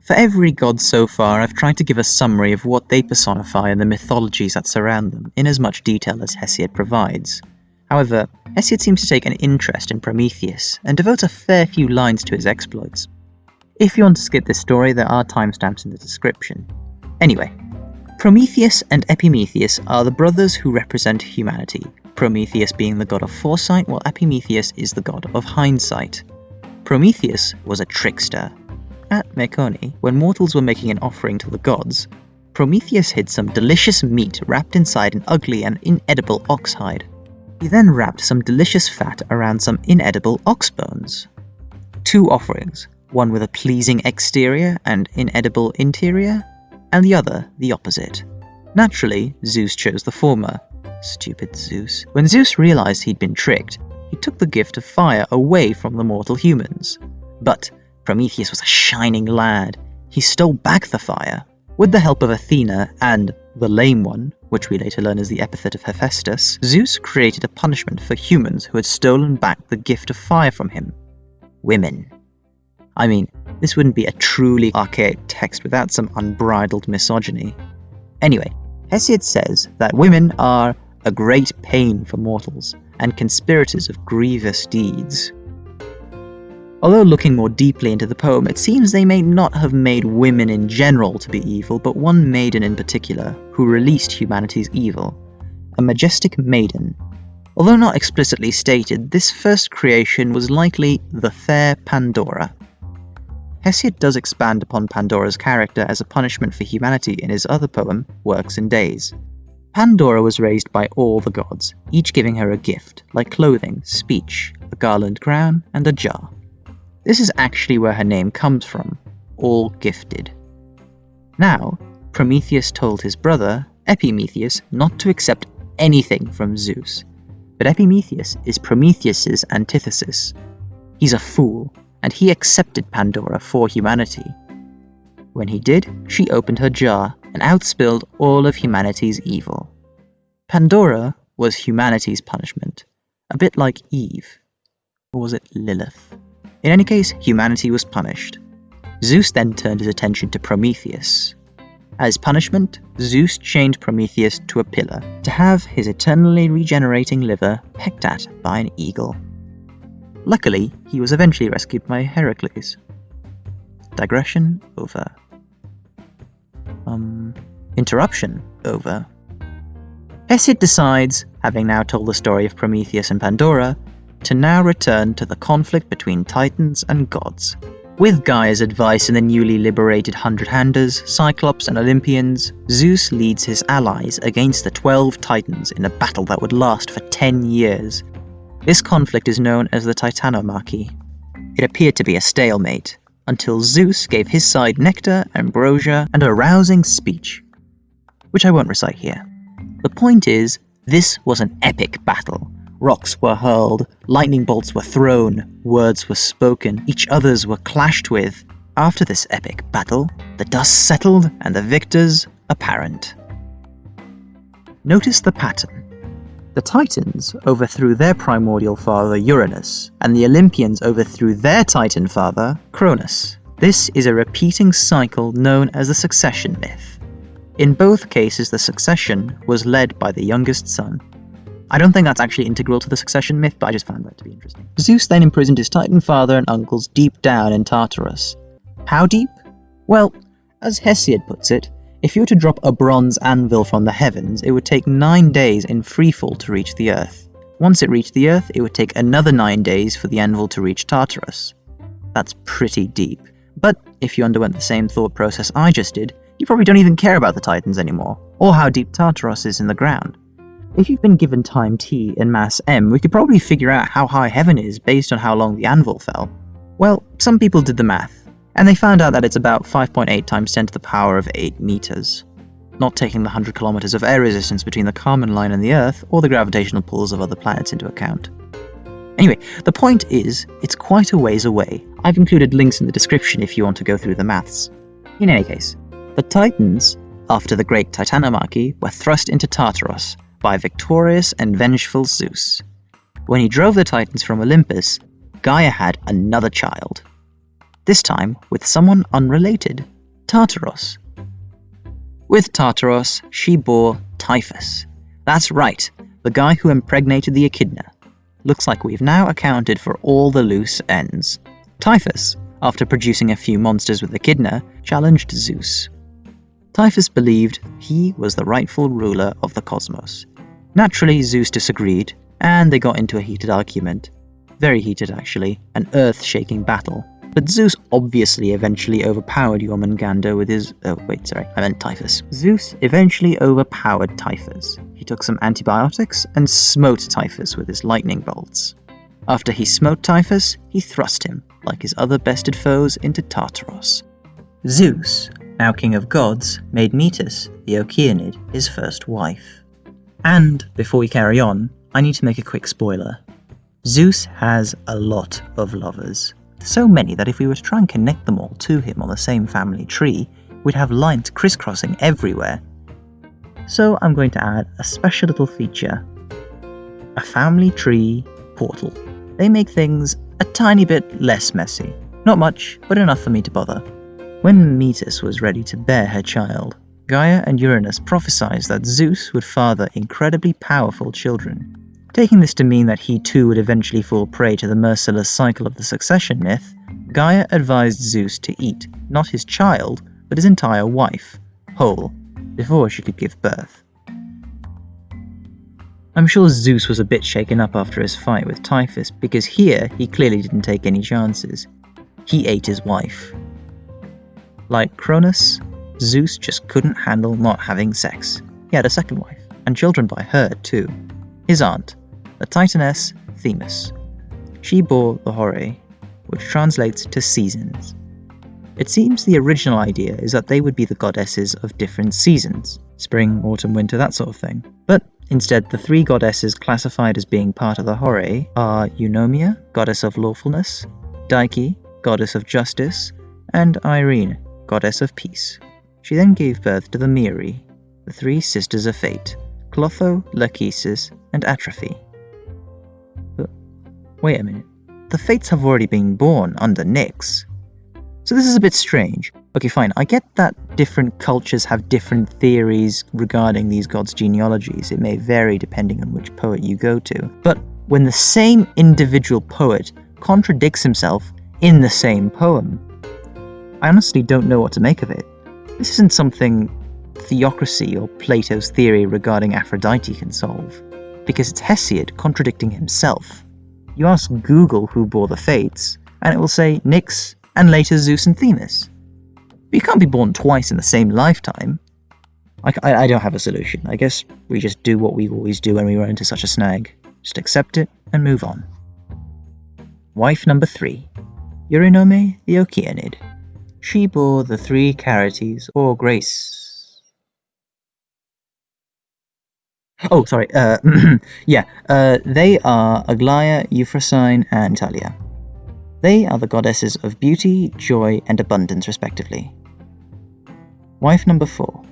For every god so far, I've tried to give a summary of what they personify and the mythologies that surround them, in as much detail as Hesiod provides. However, Hesiod seems to take an interest in Prometheus, and devotes a fair few lines to his exploits. If you want to skip this story, there are timestamps in the description. Anyway, Prometheus and Epimetheus are the brothers who represent humanity, Prometheus being the god of foresight, while Epimetheus is the god of hindsight. Prometheus was a trickster, at Mecone, when mortals were making an offering to the gods, Prometheus hid some delicious meat wrapped inside an ugly and inedible ox hide. He then wrapped some delicious fat around some inedible ox bones. Two offerings, one with a pleasing exterior and inedible interior, and the other the opposite. Naturally, Zeus chose the former. Stupid Zeus. When Zeus realized he'd been tricked, he took the gift of fire away from the mortal humans. But Prometheus was a shining lad. He stole back the fire. With the help of Athena and the Lame One, which we later learn is the epithet of Hephaestus, Zeus created a punishment for humans who had stolen back the gift of fire from him. Women. I mean, this wouldn't be a truly archaic text without some unbridled misogyny. Anyway, Hesiod says that women are a great pain for mortals, and conspirators of grievous deeds. Although looking more deeply into the poem, it seems they may not have made women in general to be evil, but one maiden in particular, who released humanity's evil. A majestic maiden. Although not explicitly stated, this first creation was likely the fair Pandora. Hesiod does expand upon Pandora's character as a punishment for humanity in his other poem, Works and Days. Pandora was raised by all the gods, each giving her a gift, like clothing, speech, a garland crown, and a jar. This is actually where her name comes from, all gifted. Now, Prometheus told his brother, Epimetheus, not to accept anything from Zeus. But Epimetheus is Prometheus's antithesis. He's a fool, and he accepted Pandora for humanity. When he did, she opened her jar and outspilled all of humanity's evil. Pandora was humanity's punishment, a bit like Eve. Or was it Lilith? In any case, humanity was punished. Zeus then turned his attention to Prometheus. As punishment, Zeus chained Prometheus to a pillar to have his eternally regenerating liver pecked at by an eagle. Luckily, he was eventually rescued by Heracles. Digression over. Um, interruption over. Hesiod decides, having now told the story of Prometheus and Pandora, to now return to the conflict between Titans and gods. With Gaia's advice and the newly liberated Hundred Handers, Cyclops, and Olympians, Zeus leads his allies against the Twelve Titans in a battle that would last for 10 years. This conflict is known as the Titanomachy. It appeared to be a stalemate, until Zeus gave his side nectar, ambrosia, and a rousing speech, which I won't recite here. The point is, this was an epic battle, Rocks were hurled, lightning bolts were thrown, words were spoken, each others were clashed with. After this epic battle, the dust settled and the victors apparent. Notice the pattern. The Titans overthrew their primordial father Uranus, and the Olympians overthrew their Titan father Cronus. This is a repeating cycle known as the succession myth. In both cases, the succession was led by the youngest son. I don't think that's actually integral to the succession myth, but I just found that to be interesting. Zeus then imprisoned his Titan father and uncles deep down in Tartarus. How deep? Well, as Hesiod puts it, if you were to drop a bronze anvil from the heavens, it would take nine days in freefall to reach the earth. Once it reached the earth, it would take another nine days for the anvil to reach Tartarus. That's pretty deep. But if you underwent the same thought process I just did, you probably don't even care about the Titans anymore, or how deep Tartarus is in the ground. If you've been given time t and mass m, we could probably figure out how high heaven is based on how long the anvil fell. Well, some people did the math, and they found out that it's about 5.8 times 10 to the power of 8 meters, not taking the 100 kilometers of air resistance between the Kármán line and the Earth, or the gravitational pulls of other planets into account. Anyway, the point is, it's quite a ways away. I've included links in the description if you want to go through the maths. In any case, the Titans, after the Great Titanomachy, were thrust into Tartarus, by victorious and vengeful Zeus. When he drove the Titans from Olympus, Gaia had another child. This time with someone unrelated, Tartaros. With Tartaros, she bore Typhus. That's right, the guy who impregnated the echidna. Looks like we've now accounted for all the loose ends. Typhus, after producing a few monsters with Echidna, challenged Zeus. Typhus believed he was the rightful ruler of the cosmos. Naturally, Zeus disagreed, and they got into a heated argument. Very heated, actually, an earth shaking battle. But Zeus obviously eventually overpowered Jormungandr with his. Oh, wait, sorry, I meant Typhus. Zeus eventually overpowered Typhus. He took some antibiotics and smote Typhus with his lightning bolts. After he smote Typhus, he thrust him, like his other bested foes, into Tartarus. Zeus, now king of gods, made Metis, the Okeanid, his first wife. And, before we carry on, I need to make a quick spoiler. Zeus has a lot of lovers. So many that if we were to try and connect them all to him on the same family tree, we'd have lines crisscrossing everywhere. So I'm going to add a special little feature. A family tree portal. They make things a tiny bit less messy. Not much, but enough for me to bother. When Metis was ready to bear her child, Gaia and Uranus prophesied that Zeus would father incredibly powerful children. Taking this to mean that he too would eventually fall prey to the merciless cycle of the succession myth, Gaia advised Zeus to eat not his child, but his entire wife, whole, before she could give birth. I'm sure Zeus was a bit shaken up after his fight with Typhus because here he clearly didn't take any chances. He ate his wife. Like Cronus, Zeus just couldn't handle not having sex. He had a second wife, and children by her too. His aunt, the Titaness Themis. She bore the Horae, which translates to seasons. It seems the original idea is that they would be the goddesses of different seasons spring, autumn, winter, that sort of thing. But instead, the three goddesses classified as being part of the Horae are Eunomia, goddess of lawfulness, Dike, goddess of justice, and Irene, goddess of peace. She then gave birth to the Moirai, the three sisters of fate, Clotho, Lachesis, and Atropos. Wait a minute. The Fates have already been born under Nyx. So this is a bit strange. Okay, fine. I get that different cultures have different theories regarding these gods' genealogies. It may vary depending on which poet you go to. But when the same individual poet contradicts himself in the same poem, I honestly don't know what to make of it. This isn't something theocrasy or Plato's theory regarding Aphrodite can solve, because it's Hesiod contradicting himself. You ask Google who bore the fates, and it will say Nyx and later Zeus and Themis. But you can't be born twice in the same lifetime. I, I, I don't have a solution. I guess we just do what we always do when we run into such a snag. Just accept it and move on. Wife number three, Eurynome the Okeanid. She bore the three Charites or Grace Oh, sorry. Uh, yeah, uh, they are Aglaia, Euphrosyne, and Talia. They are the goddesses of beauty, joy, and abundance, respectively. Wife number four.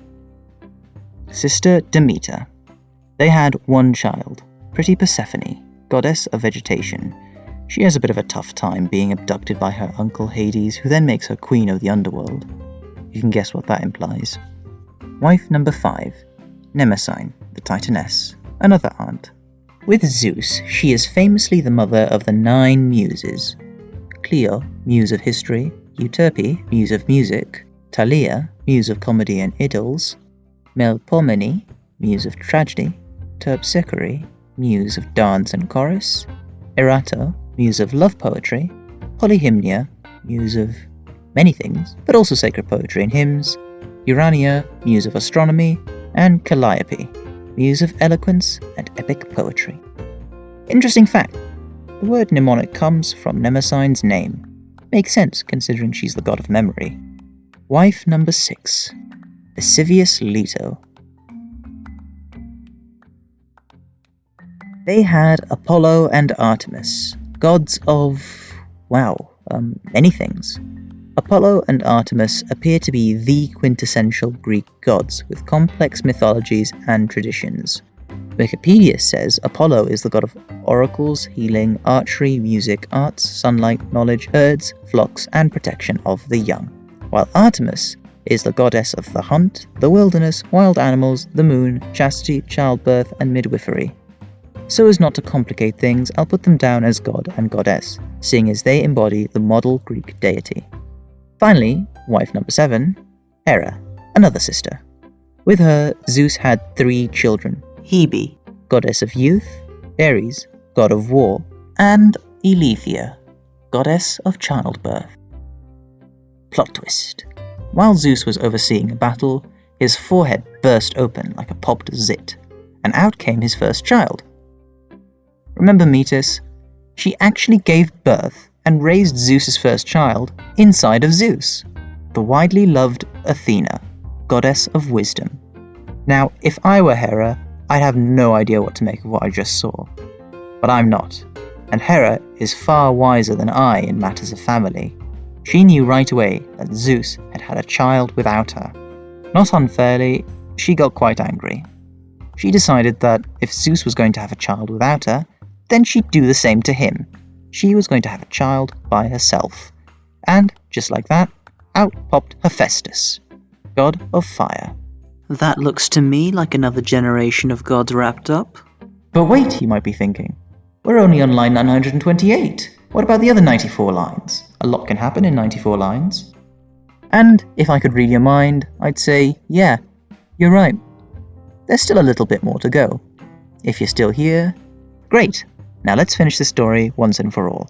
Sister Demeter. They had one child, pretty Persephone, goddess of vegetation. She has a bit of a tough time being abducted by her uncle Hades, who then makes her queen of the underworld. You can guess what that implies. Wife number five. Mnemosyne, the Titaness, another aunt. With Zeus, she is famously the mother of the nine muses. Clio, muse of history, Euterpe, muse of music, Thalia, muse of comedy and idylls, Melpomene, muse of tragedy, Terpsichore, muse of dance and chorus, Erato, muse of love poetry, Polyhymnia, muse of many things, but also sacred poetry and hymns, Urania, muse of astronomy, and Calliope, muse of eloquence and epic poetry. Interesting fact the word mnemonic comes from Mnemosyne's name. Makes sense considering she's the god of memory. Wife number six, Lascivious Leto. They had Apollo and Artemis, gods of, wow, um, many things. Apollo and Artemis appear to be the quintessential Greek gods with complex mythologies and traditions. Wikipedia says Apollo is the god of oracles, healing, archery, music, arts, sunlight, knowledge, herds, flocks, and protection of the young, while Artemis is the goddess of the hunt, the wilderness, wild animals, the moon, chastity, childbirth, and midwifery. So as not to complicate things, I'll put them down as god and goddess, seeing as they embody the model Greek deity. Finally, wife number seven, Hera, another sister. With her, Zeus had three children Hebe, goddess of youth, Ares, god of war, and Eileithyia, goddess of childbirth. Plot twist. While Zeus was overseeing a battle, his forehead burst open like a popped zit, and out came his first child. Remember Metis? She actually gave birth and raised Zeus's first child inside of Zeus, the widely loved Athena, goddess of wisdom. Now, if I were Hera, I'd have no idea what to make of what I just saw. But I'm not, and Hera is far wiser than I in matters of family. She knew right away that Zeus had had a child without her. Not unfairly, she got quite angry. She decided that if Zeus was going to have a child without her, then she'd do the same to him. She was going to have a child by herself. And, just like that, out popped Hephaestus, god of fire. That looks to me like another generation of gods wrapped up. But wait, you might be thinking. We're only on line 928. What about the other 94 lines? A lot can happen in 94 lines. And if I could read your mind, I'd say, yeah, you're right. There's still a little bit more to go. If you're still here, great. Now let's finish the story once and for all.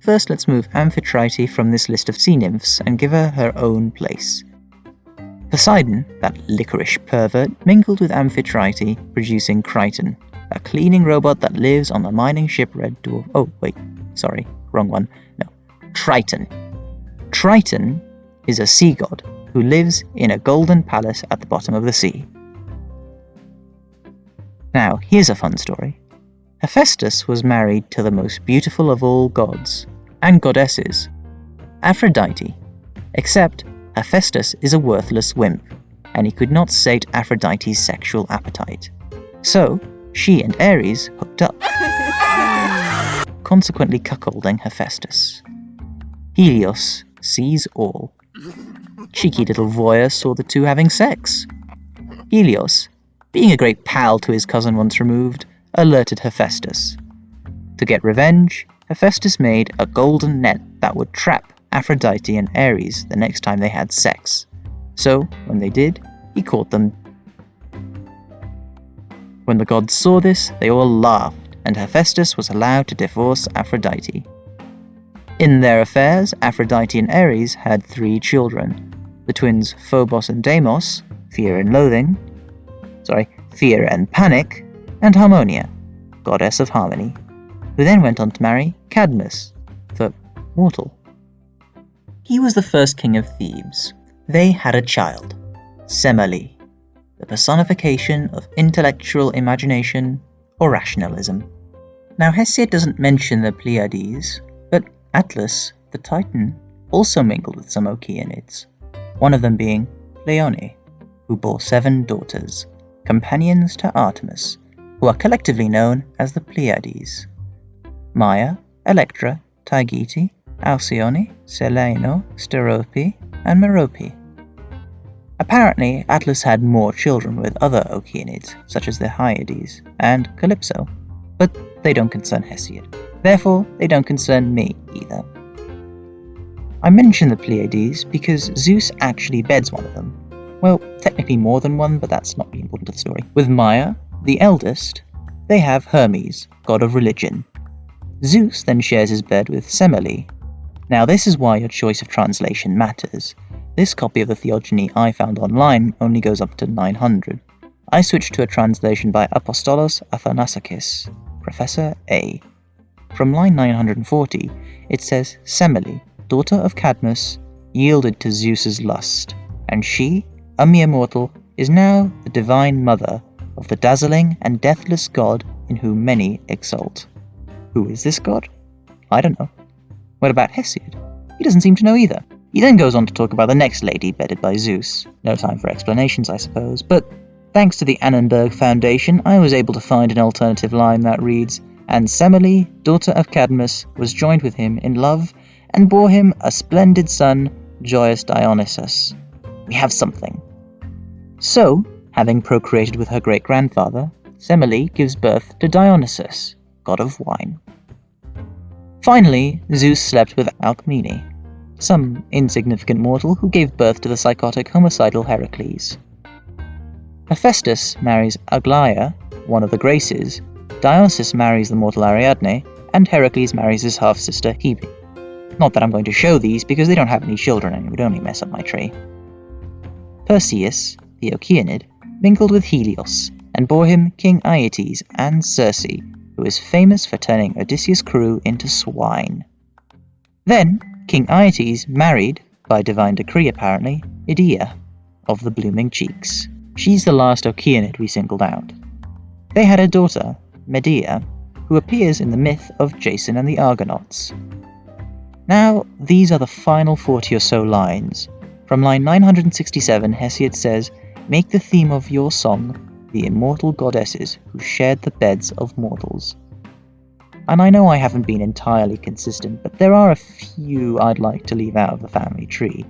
First, let's move Amphitrite from this list of sea nymphs and give her her own place. Poseidon, that licorice pervert, mingled with Amphitrite, producing Kryten, a cleaning robot that lives on the mining ship Red Dwarf. Oh, wait, sorry, wrong one. No, Triton. Triton is a sea god who lives in a golden palace at the bottom of the sea. Now, here's a fun story. Hephaestus was married to the most beautiful of all gods and goddesses, Aphrodite, except Hephaestus is a worthless wimp, and he could not sate Aphrodite's sexual appetite. So, she and Ares hooked up, consequently cuckolding Hephaestus. Helios sees all. Cheeky little voyeur saw the two having sex. Helios, being a great pal to his cousin once removed, alerted Hephaestus. To get revenge, Hephaestus made a golden net that would trap Aphrodite and Ares the next time they had sex. So, when they did, he caught them. When the gods saw this, they all laughed, and Hephaestus was allowed to divorce Aphrodite. In their affairs, Aphrodite and Ares had three children the twins Phobos and Deimos, fear and loathing, sorry, fear and panic, and Harmonia, goddess of harmony, who then went on to marry Cadmus, the mortal. He was the first king of Thebes. They had a child, Semele, the personification of intellectual imagination or rationalism. Now, Hesiod doesn't mention the Pleiades, but Atlas, the Titan, also mingled with some Okeanids, one of them being Pleione, who bore seven daughters, companions to Artemis, who are collectively known as the Pleiades. Maia, Electra, Taygete, Alcyone, Celaeno, Sterope, and Merope. Apparently, Atlas had more children with other Okeanids, such as the Hyades and Calypso, but they don't concern Hesiod. Therefore, they don't concern me either. I mention the Pleiades because Zeus actually beds one of them. Well, technically more than one, but that's not really important to the story. With Maia, the eldest, they have Hermes, god of religion. Zeus then shares his bed with Semele. Now, this is why your choice of translation matters. This copy of the Theogony I found online only goes up to 900. I switched to a translation by Apostolos Athanassakis, Professor A. From line 940, it says Semele, daughter of Cadmus, yielded to Zeus's lust, and she, a mere mortal, is now the divine mother of the dazzling and deathless god in whom many exult. Who is this god? I don't know. What about Hesiod? He doesn't seem to know either. He then goes on to talk about the next lady bedded by Zeus. No time for explanations, I suppose, but thanks to the Annenberg Foundation, I was able to find an alternative line that reads, And Semele, daughter of Cadmus, was joined with him in love, and bore him a splendid son, joyous Dionysus. we have something. So, having procreated with her great grandfather, Semele gives birth to Dionysus, god of wine. Finally, Zeus slept with Alcmene, some insignificant mortal who gave birth to the psychotic homicidal Heracles. Hephaestus marries Aglaia, one of the Graces, Dionysus marries the mortal Ariadne, and Heracles marries his half sister Hebe. Not that I'm going to show these because they don't have any children and it would only mess up my tree. Perseus, the Oceanid, mingled with Helios and bore him King Aeetes and Circe, who is famous for turning Odysseus' crew into swine. Then, King Aeetes married, by divine decree apparently, Medea, of the blooming cheeks. She's the last Oceanid we singled out. They had a daughter, Medea, who appears in the myth of Jason and the Argonauts. Now, these are the final 40 or so lines. From line 967, Hesiod says, Make the theme of your song the immortal goddesses who shared the beds of mortals. And I know I haven't been entirely consistent, but there are a few I'd like to leave out of the family tree,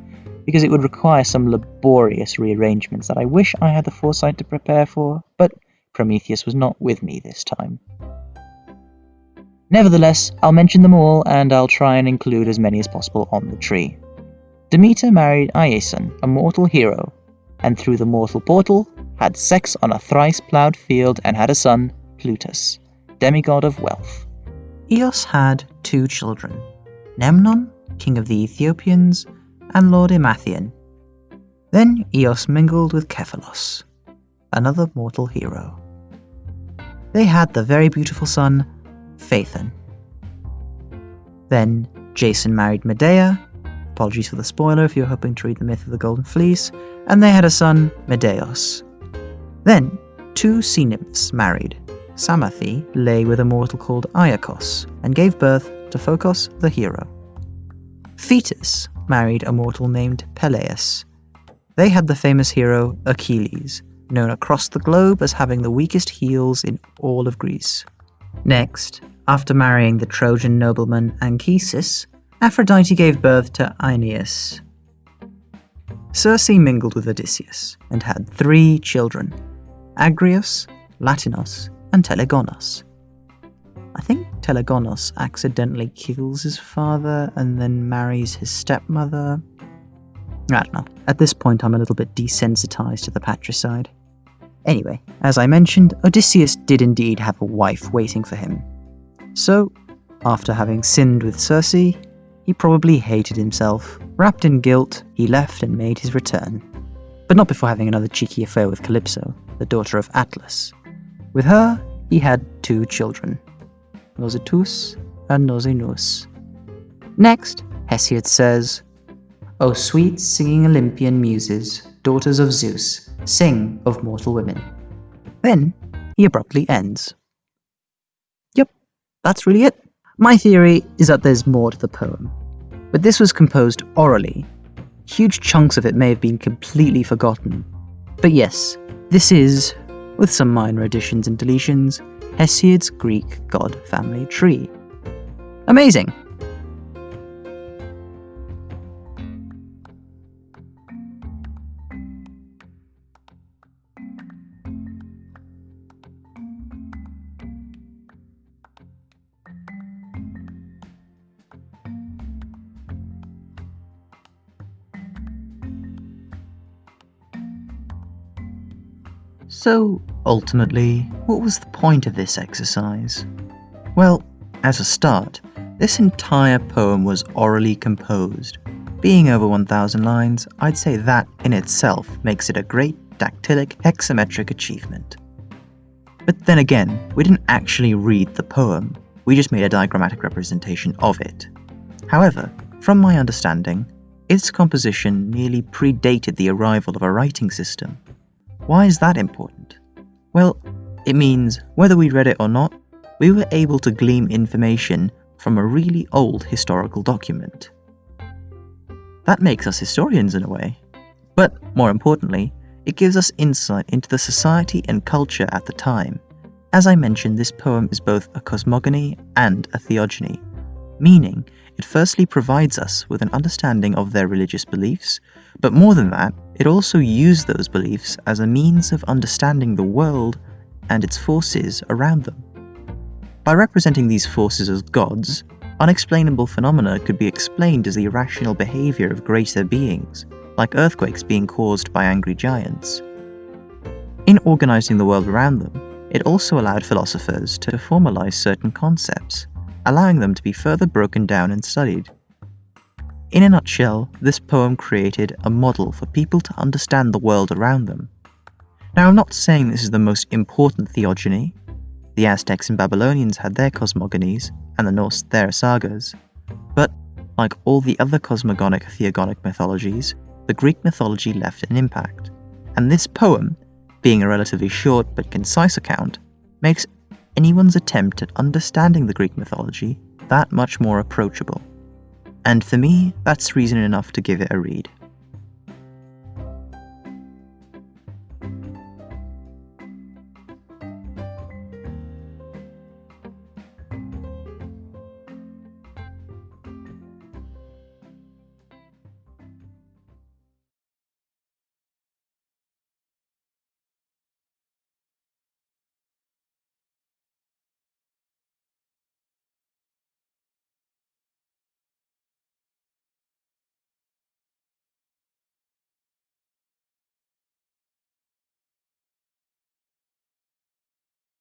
because it would require some laborious rearrangements that I wish I had the foresight to prepare for, but Prometheus was not with me this time. Nevertheless, I'll mention them all, and I'll try and include as many as possible on the tree. Demeter married Iason, a mortal hero, and through the mortal portal, had sex on a thrice ploughed field and had a son, Plutus, demigod of wealth. Eos had two children, Memnon, king of the Ethiopians, and Lord Emathion. Then Eos mingled with Kephalos, another mortal hero. They had the very beautiful son, Phaethon. Then Jason married Medea, apologies for the spoiler if you're hoping to read the myth of the Golden Fleece, and they had a son, Medeios. Then, two sea nymphs married. Psamathe lay with a mortal called Aeacus and gave birth to Phocos the hero. Thetis married a mortal named Peleus. They had the famous hero Achilles, known across the globe as having the weakest heels in all of Greece. Next, after marrying the Trojan nobleman Anchises, Aphrodite gave birth to Aeneas. Circe mingled with Odysseus and had three children, Agrius, Latinos, and Telegonos. I think Telegonos accidentally kills his father and then marries his stepmother. I don't know. At this point, I'm a little bit desensitized to the patricide. Anyway, as I mentioned, Odysseus did indeed have a wife waiting for him. So, after having sinned with Circe, he probably hated himself. Wrapped in guilt, he left and made his return but not before having another cheeky affair with Calypso, the daughter of Atlas. With her, he had two children, Nausithous and Nausinous. Next, Hesiod says, O sweet singing Olympian muses, daughters of Zeus, sing of mortal women. Then he abruptly ends. Yep, that's really it. My theory is that there's more to the poem, but this was composed orally huge chunks of it may have been completely forgotten. But yes, this is, with some minor additions and deletions, Hesiod's Greek god family tree. Amazing! So, ultimately, what was the point of this exercise? Well, as a start, this entire poem was orally composed. Being over 1000 lines, I'd say that in itself makes it a great dactylic hexametric achievement. But then again, we didn't actually read the poem, we just made a diagrammatic representation of it. However, from my understanding, its composition nearly predated the arrival of a writing system, why is that important? Well, it means whether we read it or not, we were able to glean information from a really old historical document. That makes us historians in a way. But more importantly, it gives us insight into the society and culture at the time. As I mentioned, this poem is both a cosmogony and a theogony, meaning it firstly provides us with an understanding of their religious beliefs, but more than that, it also used those beliefs as a means of understanding the world and its forces around them. By representing these forces as gods, unexplainable phenomena could be explained as the irrational behavior of greater beings, like earthquakes being caused by angry giants. In organizing the world around them, it also allowed philosophers to formalize certain concepts, allowing them to be further broken down and studied. In a nutshell, this poem created a model for people to understand the world around them. Now, I'm not saying this is the most important theogony. The Aztecs and Babylonians had their cosmogonies, and the Norse their sagas. But, like all the other cosmogonic theogonic mythologies, the Greek mythology left an impact. And this poem, being a relatively short but concise account, makes anyone's attempt at understanding the Greek mythology that much more approachable. And for me, that's reason enough to give it a read.